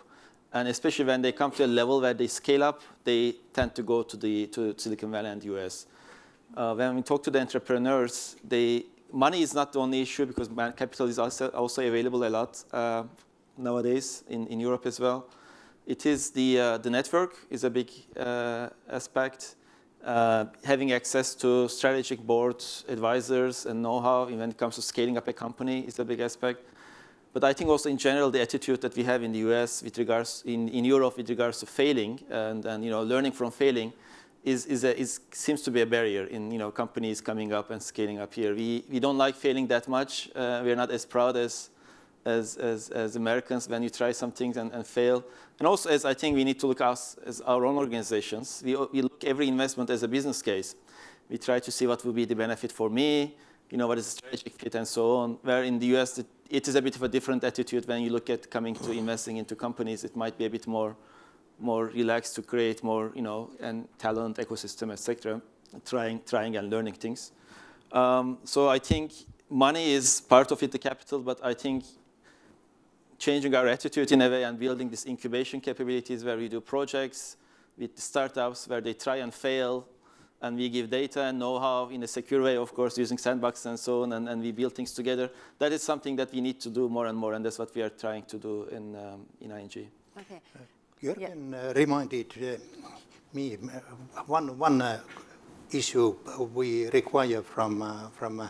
And especially when they come to a level where they scale up, they tend to go to, the, to Silicon Valley and US. Uh, when we talk to the entrepreneurs, they, money is not the only issue because capital is also, also available a lot uh, nowadays in, in Europe as well. It is the, uh, the network is a big uh, aspect. Uh, having access to strategic boards, advisors, and know-how when it comes to scaling up a company is a big aspect. But I think also in general, the attitude that we have in the US with regards, in, in Europe with regards to failing and, and you know, learning from failing is, is, a, is, seems to be a barrier in you know, companies coming up and scaling up here. We, we don't like failing that much. Uh, we're not as proud as, as, as, as Americans when you try some things and, and fail. And also, as I think we need to look us as our own organizations, we, we look every investment as a business case. We try to see what will be the benefit for me, you know, what is the strategic fit and so on. Where in the US, it, it is a bit of a different attitude when you look at coming to investing into companies. It might be a bit more, more relaxed to create more, you know, and talent, ecosystem, etc. Trying, trying and learning things. Um, so I think money is part of it, the capital, but I think changing our attitude in a way and building this incubation capabilities where we do projects with startups where they try and fail and we give data and know-how in a secure way, of course, using sandbox and so on, and, and, we build things together. That is something that we need to do more and more, and that's what we are trying to do in, um, in ING. Okay. Uh, Jürgen yeah. uh, reminded uh, me uh, one, one uh, issue we require from, uh, from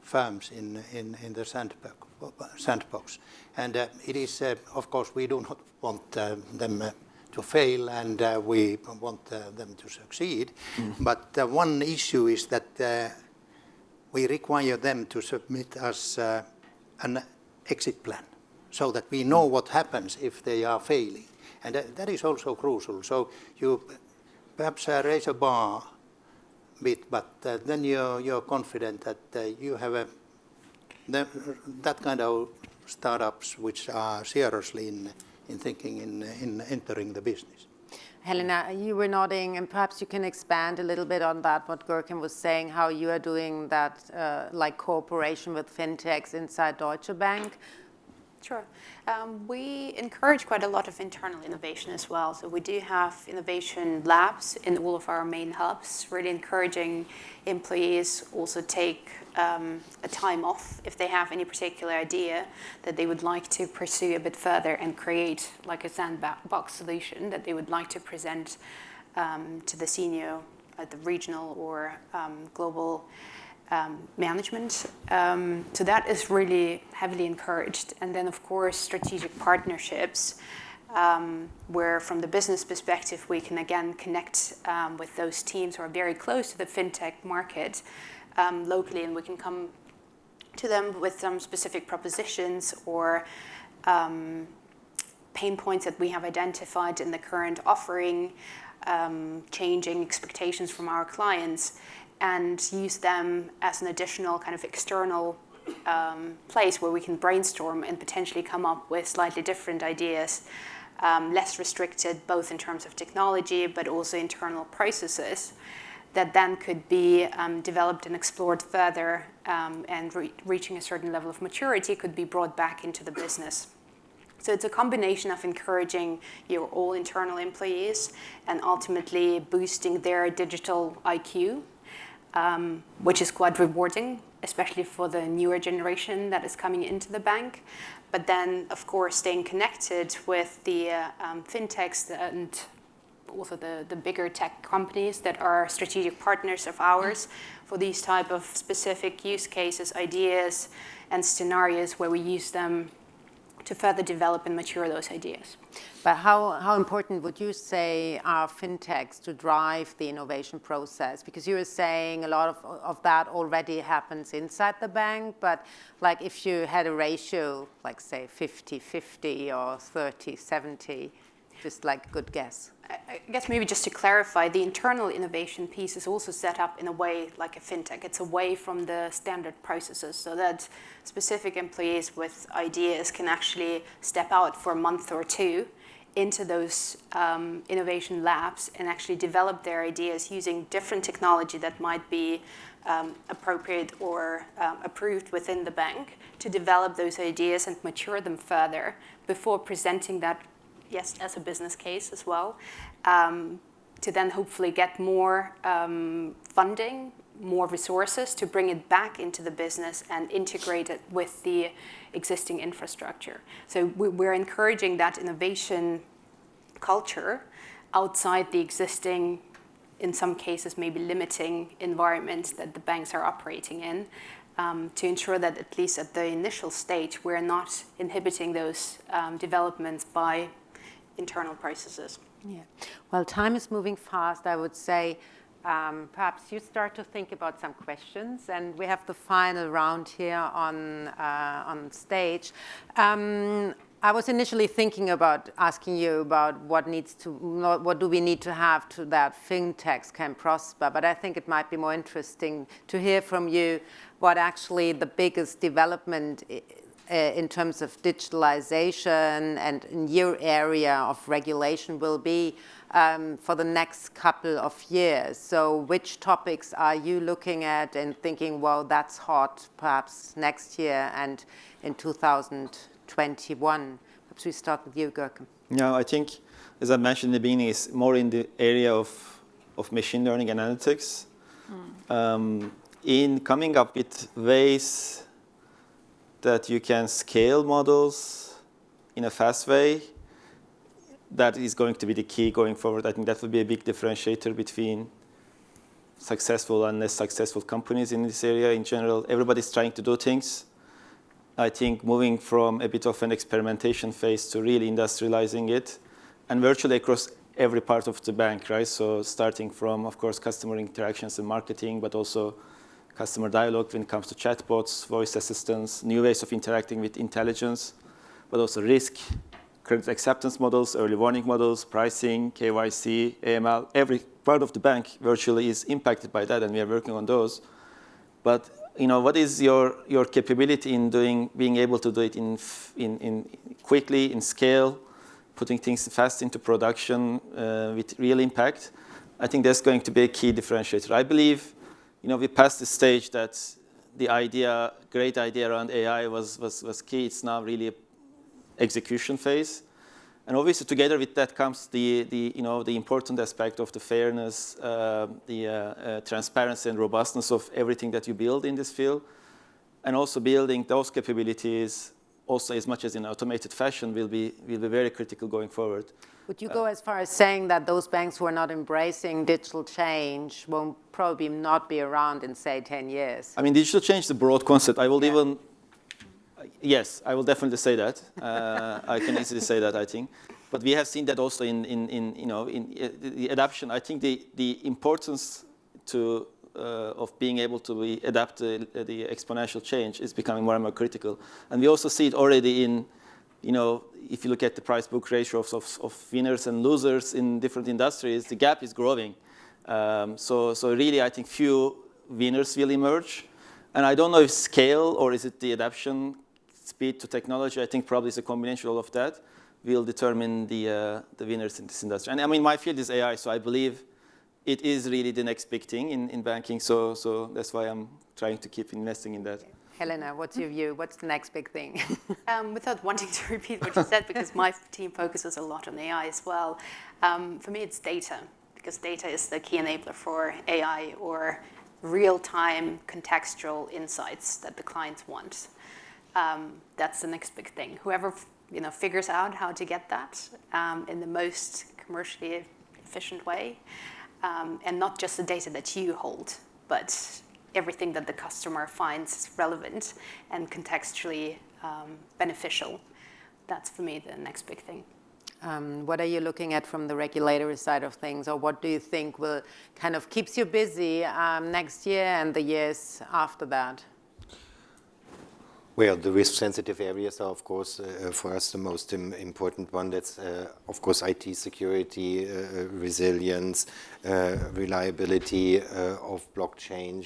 firms in, in, in the sandbox sandbox. And uh, it is, uh, of course, we do not want uh, them to fail and we want them to succeed. Mm. But one issue is that we require them to submit us an exit plan so that we know what happens if they are failing. And that, that is also crucial. So you perhaps uh, raise a bar a bit, but uh, then you're, you're confident that uh, you have a the, that kind of startups which are seriously in, in thinking in, in entering the business. Helena, you were nodding, and perhaps you can expand a little bit on that, what Görkem was saying, how you are doing that, uh, like cooperation with fintechs inside Deutsche Bank. Sure. Um, we encourage quite a lot of internal innovation as well. So we do have innovation labs in all of our main hubs, really encouraging employees also take um, a time off if they have any particular idea that they would like to pursue a bit further and create like a sandbox solution that they would like to present um, to the senior at the regional or um, global um, management. Um, so that is really heavily encouraged. And then, of course, strategic partnerships, um, where from the business perspective, we can again connect um, with those teams who are very close to the fintech market um, locally, and we can come to them with some specific propositions or um, pain points that we have identified in the current offering, changing expectations from our clients and use them as an additional kind of external um, place where we can brainstorm and potentially come up with slightly different ideas, um, less restricted both in terms of technology but also internal processes that then could be um, developed and explored further um, and re reaching a certain level of maturity could be brought back into the business. So it's a combination of encouraging your all internal employees and ultimately boosting their digital IQ um, which is quite rewarding, especially for the newer generation that is coming into the bank. But then, of course, staying connected with the uh, um, fintechs and also the, the bigger tech companies that are strategic partners of ours for these type of specific use cases, ideas, and scenarios where we use them to further develop and mature those ideas. But how, how important would you say are fintechs to drive the innovation process? Because you were saying a lot of, of that already happens inside the bank, but like if you had a ratio, like say 50-50 or 30-70, just like good guess. I guess maybe just to clarify, the internal innovation piece is also set up in a way like a fintech. It's away from the standard processes so that specific employees with ideas can actually step out for a month or two into those um, innovation labs and actually develop their ideas using different technology that might be um, appropriate or um, approved within the bank to develop those ideas and mature them further before presenting that yes, as a business case as well, um, to then hopefully get more um, funding, more resources to bring it back into the business and integrate it with the existing infrastructure. So we're encouraging that innovation culture outside the existing, in some cases maybe limiting environment that the banks are operating in, um, to ensure that at least at the initial stage, we're not inhibiting those um, developments by internal processes. Yeah. Well, time is moving fast. I would say um, perhaps you start to think about some questions, and we have the final round here on uh, on stage. Um, I was initially thinking about asking you about what needs to, what do we need to have to that fintechs can prosper, but I think it might be more interesting to hear from you what actually the biggest development in terms of digitalization and new area of regulation will be um, for the next couple of years. So which topics are you looking at and thinking, well, that's hot perhaps next year and in 2021? Perhaps we start with you, Görkem. Yeah, I think, as I mentioned in the beginning, it's more in the area of, of machine learning analytics. Mm. Um, in coming up with ways that you can scale models in a fast way, that is going to be the key going forward. I think that will be a big differentiator between successful and less successful companies in this area in general. Everybody's trying to do things. I think moving from a bit of an experimentation phase to really industrializing it and virtually across every part of the bank, right? So starting from, of course, customer interactions and marketing, but also customer dialogue when it comes to chatbots, voice assistants, new ways of interacting with intelligence, but also risk, credit acceptance models, early warning models, pricing, KYC, AML. Every part of the bank virtually is impacted by that, and we are working on those. But you know, what is your, your capability in doing, being able to do it in, in, in quickly, in scale, putting things fast into production uh, with real impact? I think that's going to be a key differentiator. I believe, you know, we passed the stage that the idea, great idea around AI was, was, was key. It's now really execution phase. And obviously, together with that comes the, the, you know, the important aspect of the fairness, uh, the uh, uh, transparency and robustness of everything that you build in this field. And also building those capabilities also as much as in automated fashion will be, will be very critical going forward. Would you go as far as saying that those banks who are not embracing digital change won't probably not be around in, say, 10 years? I mean, digital change is a broad concept. I will yeah. even yes, I will definitely say that. Uh, I can easily say that, I think. But we have seen that also in, in, in you know, in uh, the adoption. I think the, the importance to, uh, of being able to be, adapt the, the exponential change is becoming more and more critical. And we also see it already in, you know, if you look at the price-book ratio of, of, of, winners and losers in different industries, the gap is growing. Um, so, so really, I think few winners will emerge. And I don't know if scale or is it the adaptation speed to technology, I think probably it's a combination of that, will determine the, uh, the winners in this industry. And I mean, my field is AI, so I believe it is really the next big thing in, in banking, so, so that's why I'm trying to keep investing in that. Helena, what's your view? What's the next big thing? um, without wanting to repeat what you said, because my team focuses a lot on AI as well, um, for me it's data, because data is the key enabler for AI or real-time contextual insights that the clients want um, that's the next big thing. Whoever you know figures out how to get that um, in the most commercially efficient way, um, and not just the data that you hold, but everything that the customer finds relevant and contextually um, beneficial. That's for me the next big thing. Um, what are you looking at from the regulatory side of things, or what do you think will kind of keeps you busy um, next year and the years after that? Well, the risk-sensitive areas are, of course, uh, for us the most Im important one. That's, uh, of course, IT security, uh, uh resilience, uh, reliability uh, of blockchain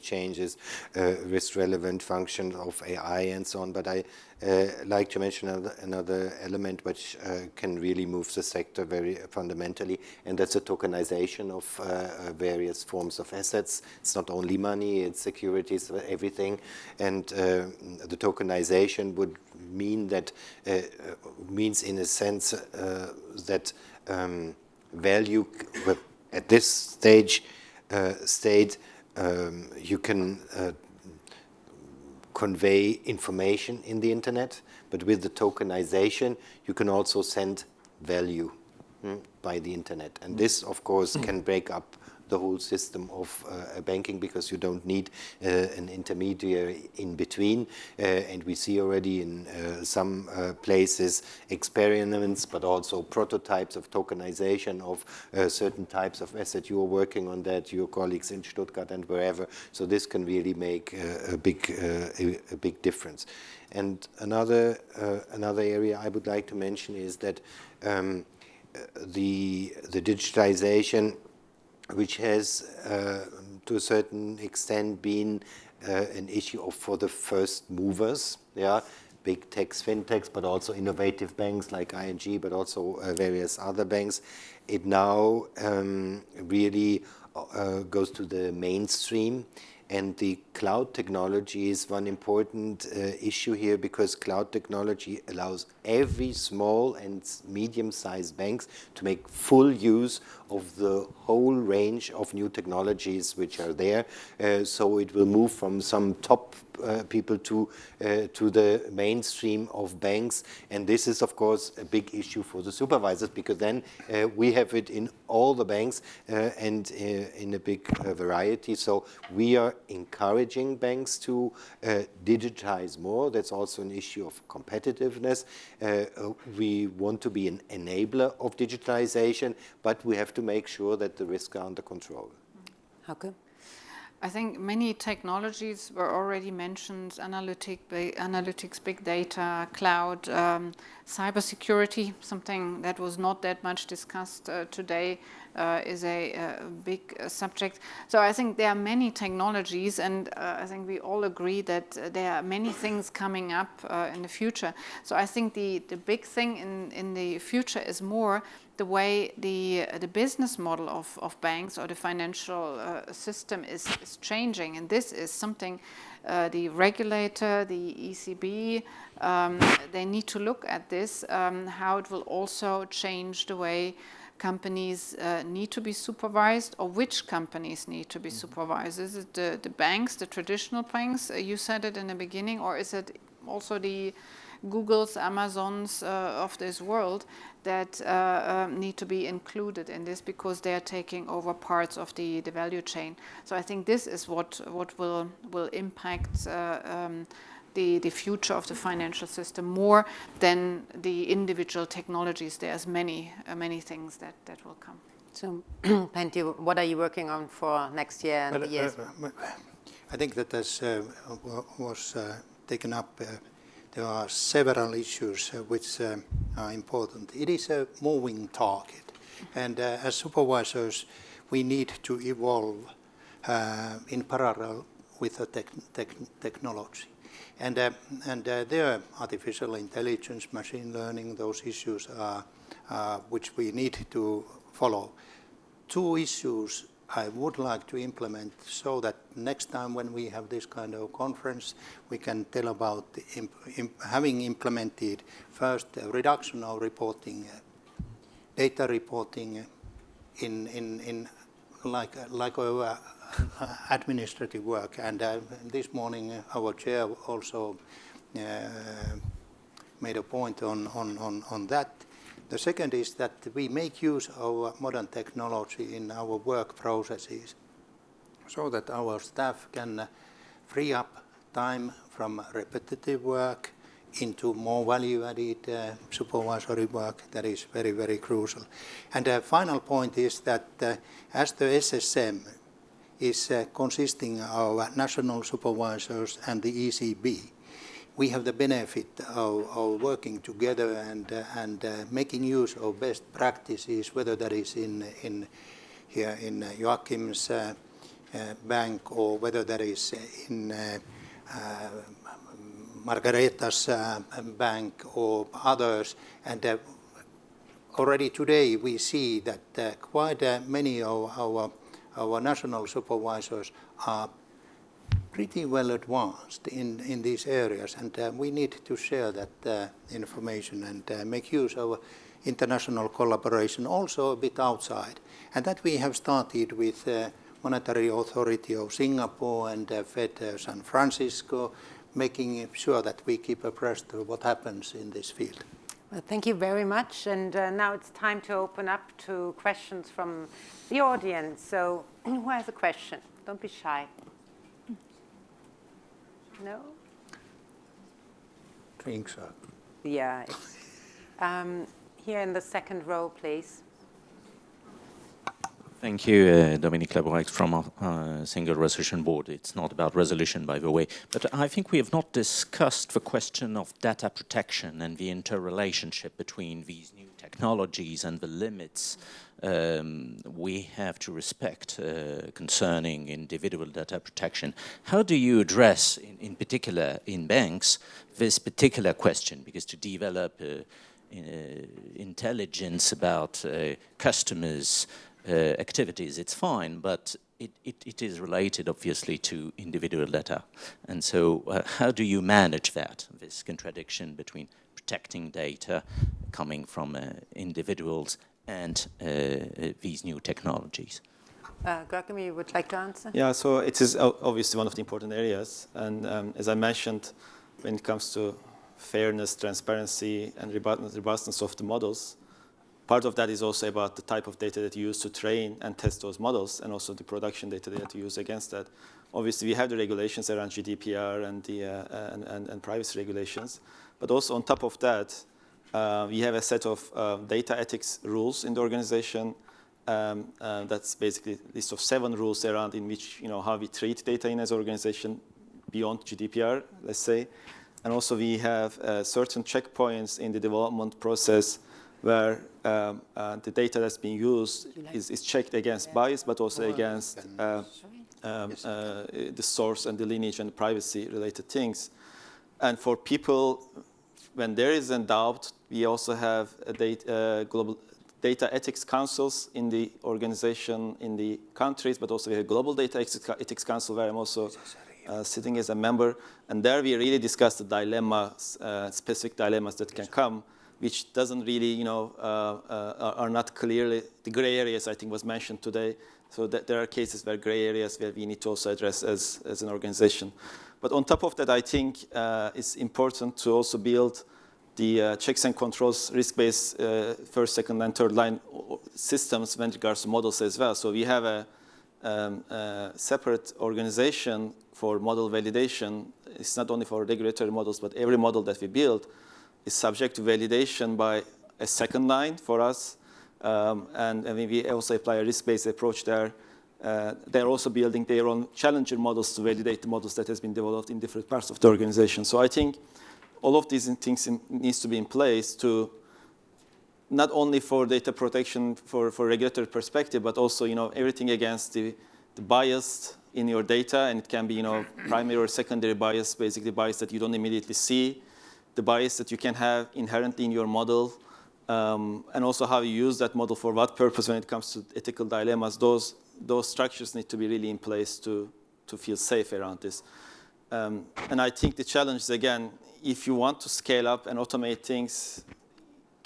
changes, risk-relevant functions of AI, and so on. But I uh, like to mention another, element which uh, can really move the sector very fundamentally, and that's the tokenization of uh, uh various forms of assets. It's not only money, it's securities, everything, and uh, the tokenization would mean that uh, means in a sense that um, value at this stage state um, you can convey information in the internet, but with the tokenization, you can also send value mm, by the internet. And this, of course, can break up the whole system of uh, banking because you don't need uh, an intermediary in between. Uh, and we see already in uh, some uh, places experiments, but also prototypes of tokenization of uh, certain types of assets. You are working on that, your colleagues in Stuttgart and wherever. So this can really make a big, a, a, big difference. And another, another area I would like to mention is that um, the, the digitization which has uh, to a certain extent been uh, an issue of for the first movers, yeah, big techs, fintechs, but also innovative banks like ING, but also uh, various other banks. It now um, really goes to the mainstream and the cloud technology is one important uh, issue here because cloud technology allows every small and medium-sized banks to make full use of the whole range of new technologies which are there. Uh, so it will move from some top uh, people to uh, to the mainstream of banks, and this is of course a big issue for the supervisors because then uh, we have it in all the banks uh, and uh, in a big variety. So we are encouraging banks to digitize more. That's also an issue of competitiveness. we want to be an enabler of digitalization, but we have to make sure that the risks are under control. Okay. I think many technologies were already mentioned, analytic, analytics, big data, cloud, um, cybersecurity, something that was not that much discussed uh, today, is a, a big uh, subject. So I think there are many technologies and uh, I think we all agree that uh, there are many things coming up uh, in the future. So I think the, the big thing in, in the future is more the way the, the business model of, of banks or the financial uh, system is, is changing. And this is something uh, the regulator, the ECB, um, they need to look at this, um, how it will also change the way companies uh, need to be supervised or which companies need to be mm -hmm. supervised. Is it the, the banks, the traditional banks, uh, you said it in the beginning, or is it also the Googles, Amazons uh, of this world that uh, um, need to be included in this because they are taking over parts of the, the value chain. So I think this is what, what will, will impact uh, um, the, the future of the financial system more than the individual technologies. There's many, uh, many things that, that will come. So, Pentti, what are you working on for next year and well, the years? Uh, I think that as uh, was taken up there are several issues uh, which uh, are important. It is a moving target, and uh, as supervisors, we need to evolve in parallel with the technology. And, uh, and uh, there, artificial intelligence, machine learning, those issues are, uh, which we need to follow. Two issues I would like to implement so that next time when we have this kind of conference, we can tell about imp imp having implemented first reduction of reporting, data reporting in, in, in like, like uh, administrative work. And uh, this morning uh, our chair also uh, made a point on, on, on, on that. The second is that we make use of modern technology in our work processes so that our staff can free up time from repetitive work into more value-added uh, supervisory work that is very, very crucial. And the final point is that uh, as the SSM is uh, consisting of national supervisors and the ECB, we have the benefit of, of working together and, uh, and uh, making use of best practices, whether that is in, in here in Joachim's bank or whether that is in Margareta's uh, bank or others. And uh, already today we see that uh, quite many of our, our national supervisors are pretty well advanced in, in these areas. And uh, we need to share that uh, information and make use of international collaboration also a bit outside. And that we have started with Monetary Authority of Singapore and uh, Fed uh, San Francisco, making sure that we keep abreast of what happens in this field. Well, thank you very much. And uh, now it's time to open up to questions from the audience. So who has a question? Don't be shy. No? Think so. Yeah. Um, here in the second row, please. Thank you, uh, Dominique Laboureix from uh, Single Resolution Board. It's not about resolution, by the way, but I think we have not discussed the question of data protection and the interrelationship between these new technologies and the limits um, we have to respect uh, concerning individual data protection. How do you address, in, in, particular in banks, this particular question? Because to develop uh, uh, intelligence about uh, customers' activities, it's fine, but it, it, it is related, obviously, to individual data. And so uh, how do you manage that, this contradiction between protecting data coming from uh, individuals and uh, uh, these new technologies? Uh, Görkem, you would like to answer? Yeah, so it is obviously one of the important areas. And um, as I mentioned, when it comes to fairness, transparency, and robustness of the models, Part of that is also about the type of data that you use to train and test those models and also the production data that you use against that. Obviously, we have the regulations around GDPR and, the, uh, and, and, and, privacy regulations. But also on top of that, uh, we have a set of uh, data ethics rules in the organization. Um, uh, that's basically a list of seven rules around in which, you know, how we treat data in as an organization beyond GDPR, let's say. And also we have uh, certain checkpoints in the development process where um, uh, the data that's being used is, is checked against bias, but also against uh, um, uh, the source and the lineage and privacy related things. And for people, when there is a doubt, we also have data, uh, global data ethics councils in the organization, in the countries, but also we have a global data ethics council where I'm also uh, sitting as a member. And there we really discuss the dilemmas, uh, specific dilemmas that can come which doesn't really, you know, uh, uh, are not clearly, the gray areas I think was mentioned today. So that there are cases where gray areas where we need to also address as, as an organization. But on top of that, I think uh, it's important to also build the uh, checks and controls risk-based first, second, and third line systems when it regards to models as well. So we have a, um, a separate organization for model validation. It's not only for regulatory models, but every model that we build is subject to validation by a second line for us. Um, and, and we also apply a risk-based approach there. Uh, they're also building their own challenger models to validate the models that has been developed in different parts of the organization. So I think all of these things in, needs to be in place to not only for data protection for, for regulatory perspective, but also you know everything against the, the bias in your data, and it can be you know primary or secondary bias, basically bias that you don't immediately see, the bias that you can have inherently in your model, um, and also how you use that model for what purpose when it comes to ethical dilemmas. Those, those structures need to be really in place to, to feel safe around this. Um, and I think the challenge is, again, if you want to scale up and automate things,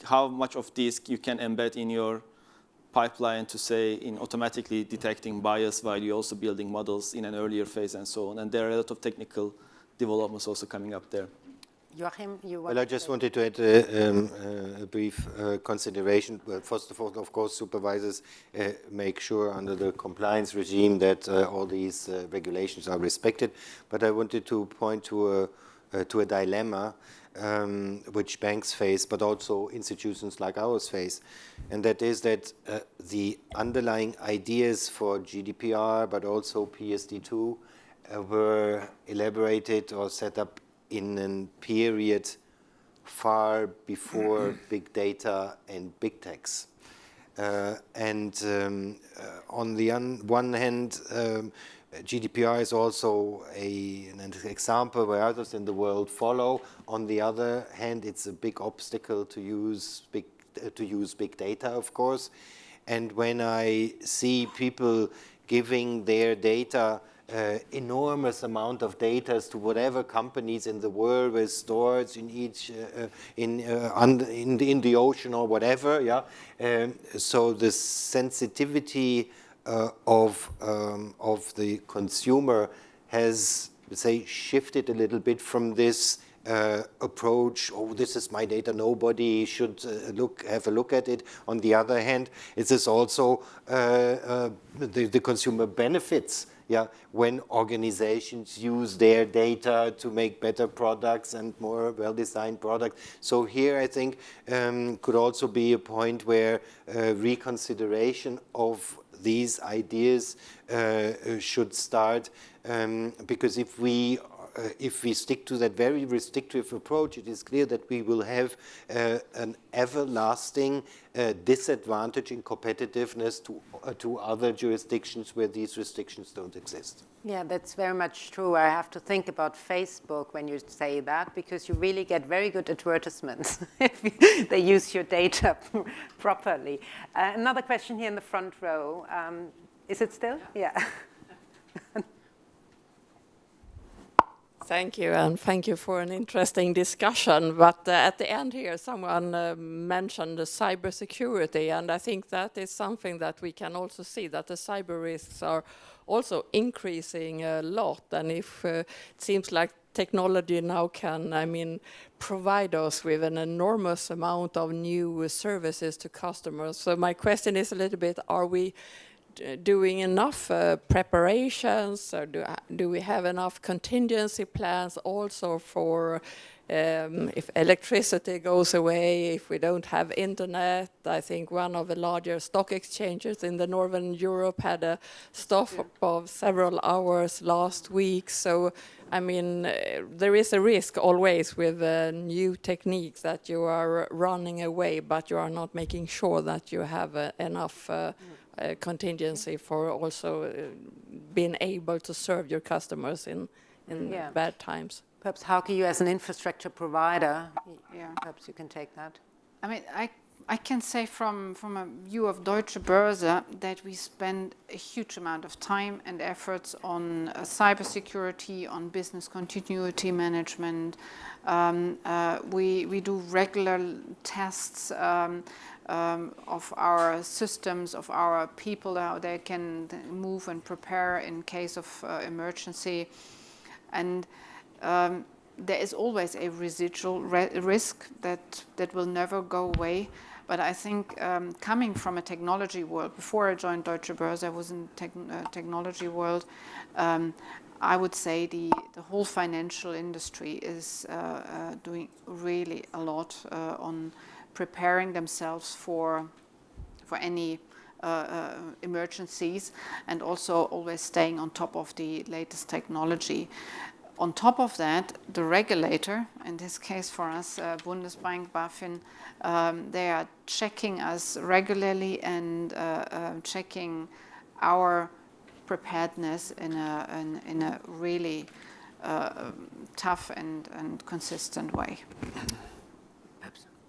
how much of this you can embed in your pipeline to say in automatically detecting bias while you're also building models in an earlier phase and so on. And there are a lot of technical developments also coming up there. Joachim, you Well, I just wanted to add a, um, a brief uh, consideration. Well, first of all, of course, supervisors uh, make sure under the compliance regime that uh, all these uh, regulations are respected. But I wanted to point to a, uh, to a dilemma um, which banks face, but also institutions like ours face. And that is that uh, the underlying ideas for GDPR, but also PSD2, were elaborated or set up in a period far before big data and big techs. Uh, and um, uh, on the one hand, um, GDPR is also a, an example where others in the world follow. On the other hand, it's a big obstacle to use big, uh, to use big data, of course. And when I see people giving their data uh, enormous amount of data to whatever companies in the world with stores in each uh, in, uh, in, the, in the ocean or whatever yeah um, so the sensitivity uh, of um, of the consumer has say shifted a little bit from this uh, approach, oh, this is my data, nobody should uh, look, have a look at it. On the other hand, it is also the, the, consumer benefits yeah, when organizations use their data to make better products and more well-designed products. So here I think um, could also be a point where uh, reconsideration of these ideas uh, should start um, because if we uh, if we stick to that very restrictive approach, it is clear that we will have uh, an everlasting uh, disadvantage in competitiveness to, uh, to other jurisdictions where these restrictions don't exist. Yeah, that's very much true. I have to think about Facebook when you say that because you really get very good advertisements if they use your data properly. Uh, another question here in the front row. Um, is it still? Yeah. yeah. Thank you, and thank you for an interesting discussion. But uh, at the end here, someone uh, mentioned the cybersecurity, and I think that is something that we can also see, that the cyber risks are also increasing a lot. And if uh, it seems like technology now can, I mean, provide us with an enormous amount of new services to customers. So my question is a little bit, are we doing enough uh, preparations or do, do we have enough contingency plans also for um, if electricity goes away, if we don't have internet, I think one of the larger stock exchanges in the Northern Europe had a stop yeah. of several hours last week. So, I mean, uh, there is a risk always with uh, new techniques that you are running away, but you are not making sure that you have uh, enough uh, mm uh, contingency for also uh, being able to serve your customers in, in yeah. bad times. Perhaps how can you as an infrastructure provider, yeah. perhaps you can take that. I mean, I, I can say from, from a view of Deutsche Börse that we spend a huge amount of time and efforts on uh, cybersecurity, on business continuity management. Um, uh, we, we do regular tests um, um, of our systems, of our people, how they can move and prepare in case of uh, emergency. And um, there is always a residual risk that, that will never go away. But I think um, coming from a technology world, before I joined Deutsche Börse, I was in the uh, technology world. Um, I would say the, the whole financial industry is uh, uh, doing really a lot uh, on preparing themselves for, for any uh, uh, emergencies and also always staying on top of the latest technology. On top of that, the regulator, in this case for us, uh, Bundesbank, BaFin, um, they are checking us regularly and uh, uh, checking our preparedness in a, in, in a really uh, tough and, and consistent way.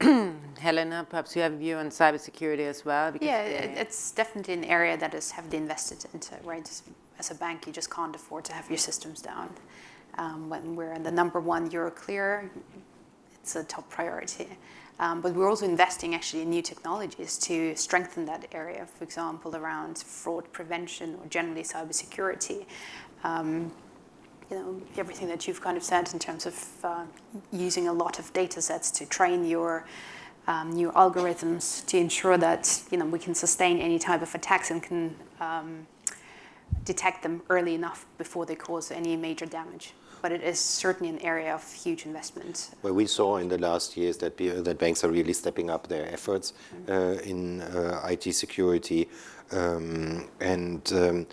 Helena, perhaps you have a view on cybersecurity as well? yeah, it's definitely an area that is heavily invested into, right? As a bank, you just can't afford to have your systems down. Um, when we're in the number one Euroclear, it's a top priority. Um, but we're also investing actually in new technologies to strengthen that area, for example, around fraud prevention or generally cybersecurity. Um, you know, everything that you've kind of said in terms of uh, using a lot of data sets to train your um, new algorithms to ensure that, you know, we can sustain any type of attacks and can um, detect them early enough before they cause any major damage. But it is certainly an area of huge investment. Well, we saw in the last years that, that banks are really stepping up their efforts mm -hmm. uh, in uh, IT security. Um, and um,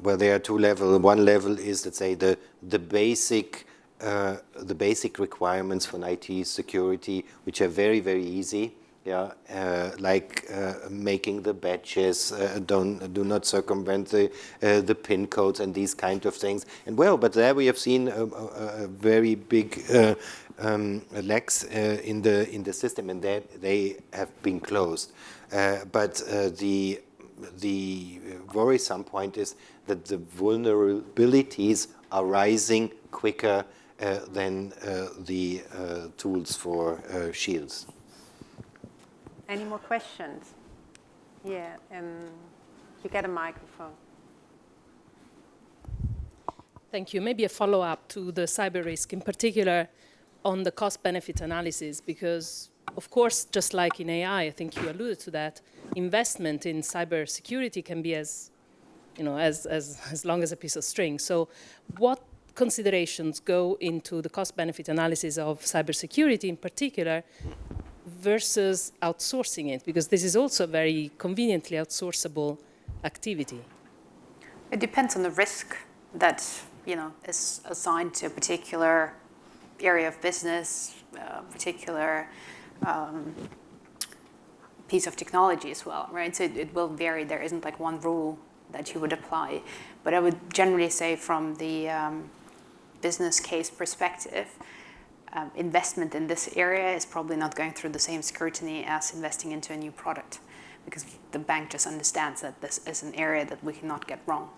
well, there are two levels. One level is, let's say, the, the basic uh, the basic requirements for IT security, which are very, very easy. yeah, uh, like uh, making the badges, uh, don't do not circumvent the uh, the pin codes and these kind of things. And well, but there we have seen a, a, a very big uh, um, lacks in the in the system, and that they have been closed. but the the worrisome point is that the vulnerabilities are rising quicker uh, than uh, the uh, tools for shields. Any more questions? Yeah, and you get a microphone. Thank you. Maybe a follow-up to the cyber risk, in particular on the cost-benefit analysis, because of course, just like in AI, I think you alluded to that, investment in cybersecurity can be as, you know, as, as, as long as a piece of string. So what considerations go into the cost-benefit analysis of cybersecurity in particular versus outsourcing it? Because this is also a very conveniently outsourceable activity. It depends on the risk that you know is assigned to a particular area of business, a particular um, piece of technology as well, right? So it, it will vary. There isn't like one rule that you would apply. But I would generally say from the um, business case perspective, um, investment in this area is probably not going through the same scrutiny as investing into a new product because the bank just understands that this is an area that we cannot get wrong.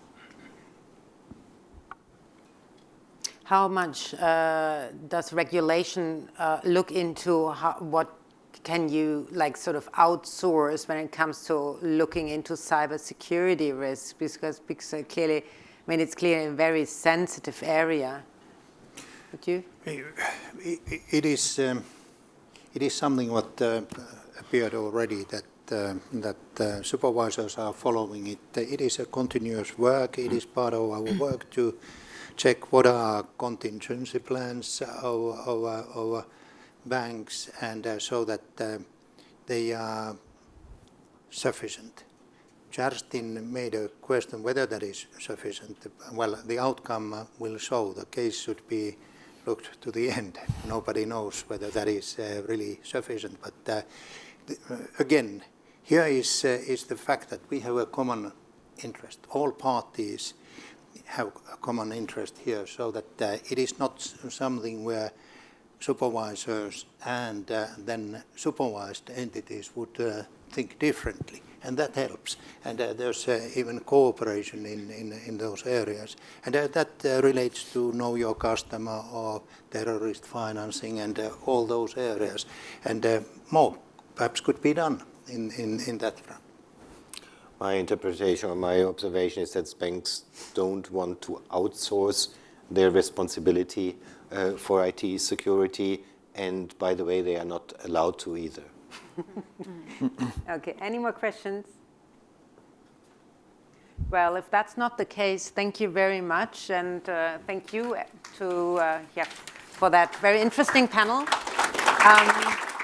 How much uh, does regulation uh, look into how, what can you like sort of outsource when it comes to looking into cybersecurity risks? Because, because clearly, I mean, it's clearly a very sensitive area. Would you? It is, um, it is something what uh, appeared already that uh, that uh, supervisors are following it. It is a continuous work. It is part of our work to check what are contingency plans of, of, of banks and uh, so that uh, they are sufficient. Justin made a question whether that is sufficient. Well, the outcome will show. The case should be looked to the end. Nobody knows whether that is uh, really sufficient. But uh, the, uh, again, here is, uh, is the fact that we have a common interest. All parties have a common interest here so that it is not something where supervisors and uh, then supervised entities would think differently and that helps. And uh, there's uh, even cooperation in, in, in, those areas. And uh, that uh, relates to know your customer or terrorist financing and uh, all those areas. And uh, more perhaps could be done in, in, in that front. My interpretation or my observation is that banks don't want to outsource their responsibility for IT security. And by the way, they are not allowed to either. okay, any more questions? Well, if that's not the case, thank you very much, and uh, thank you to uh, yeah for that very interesting panel. Um,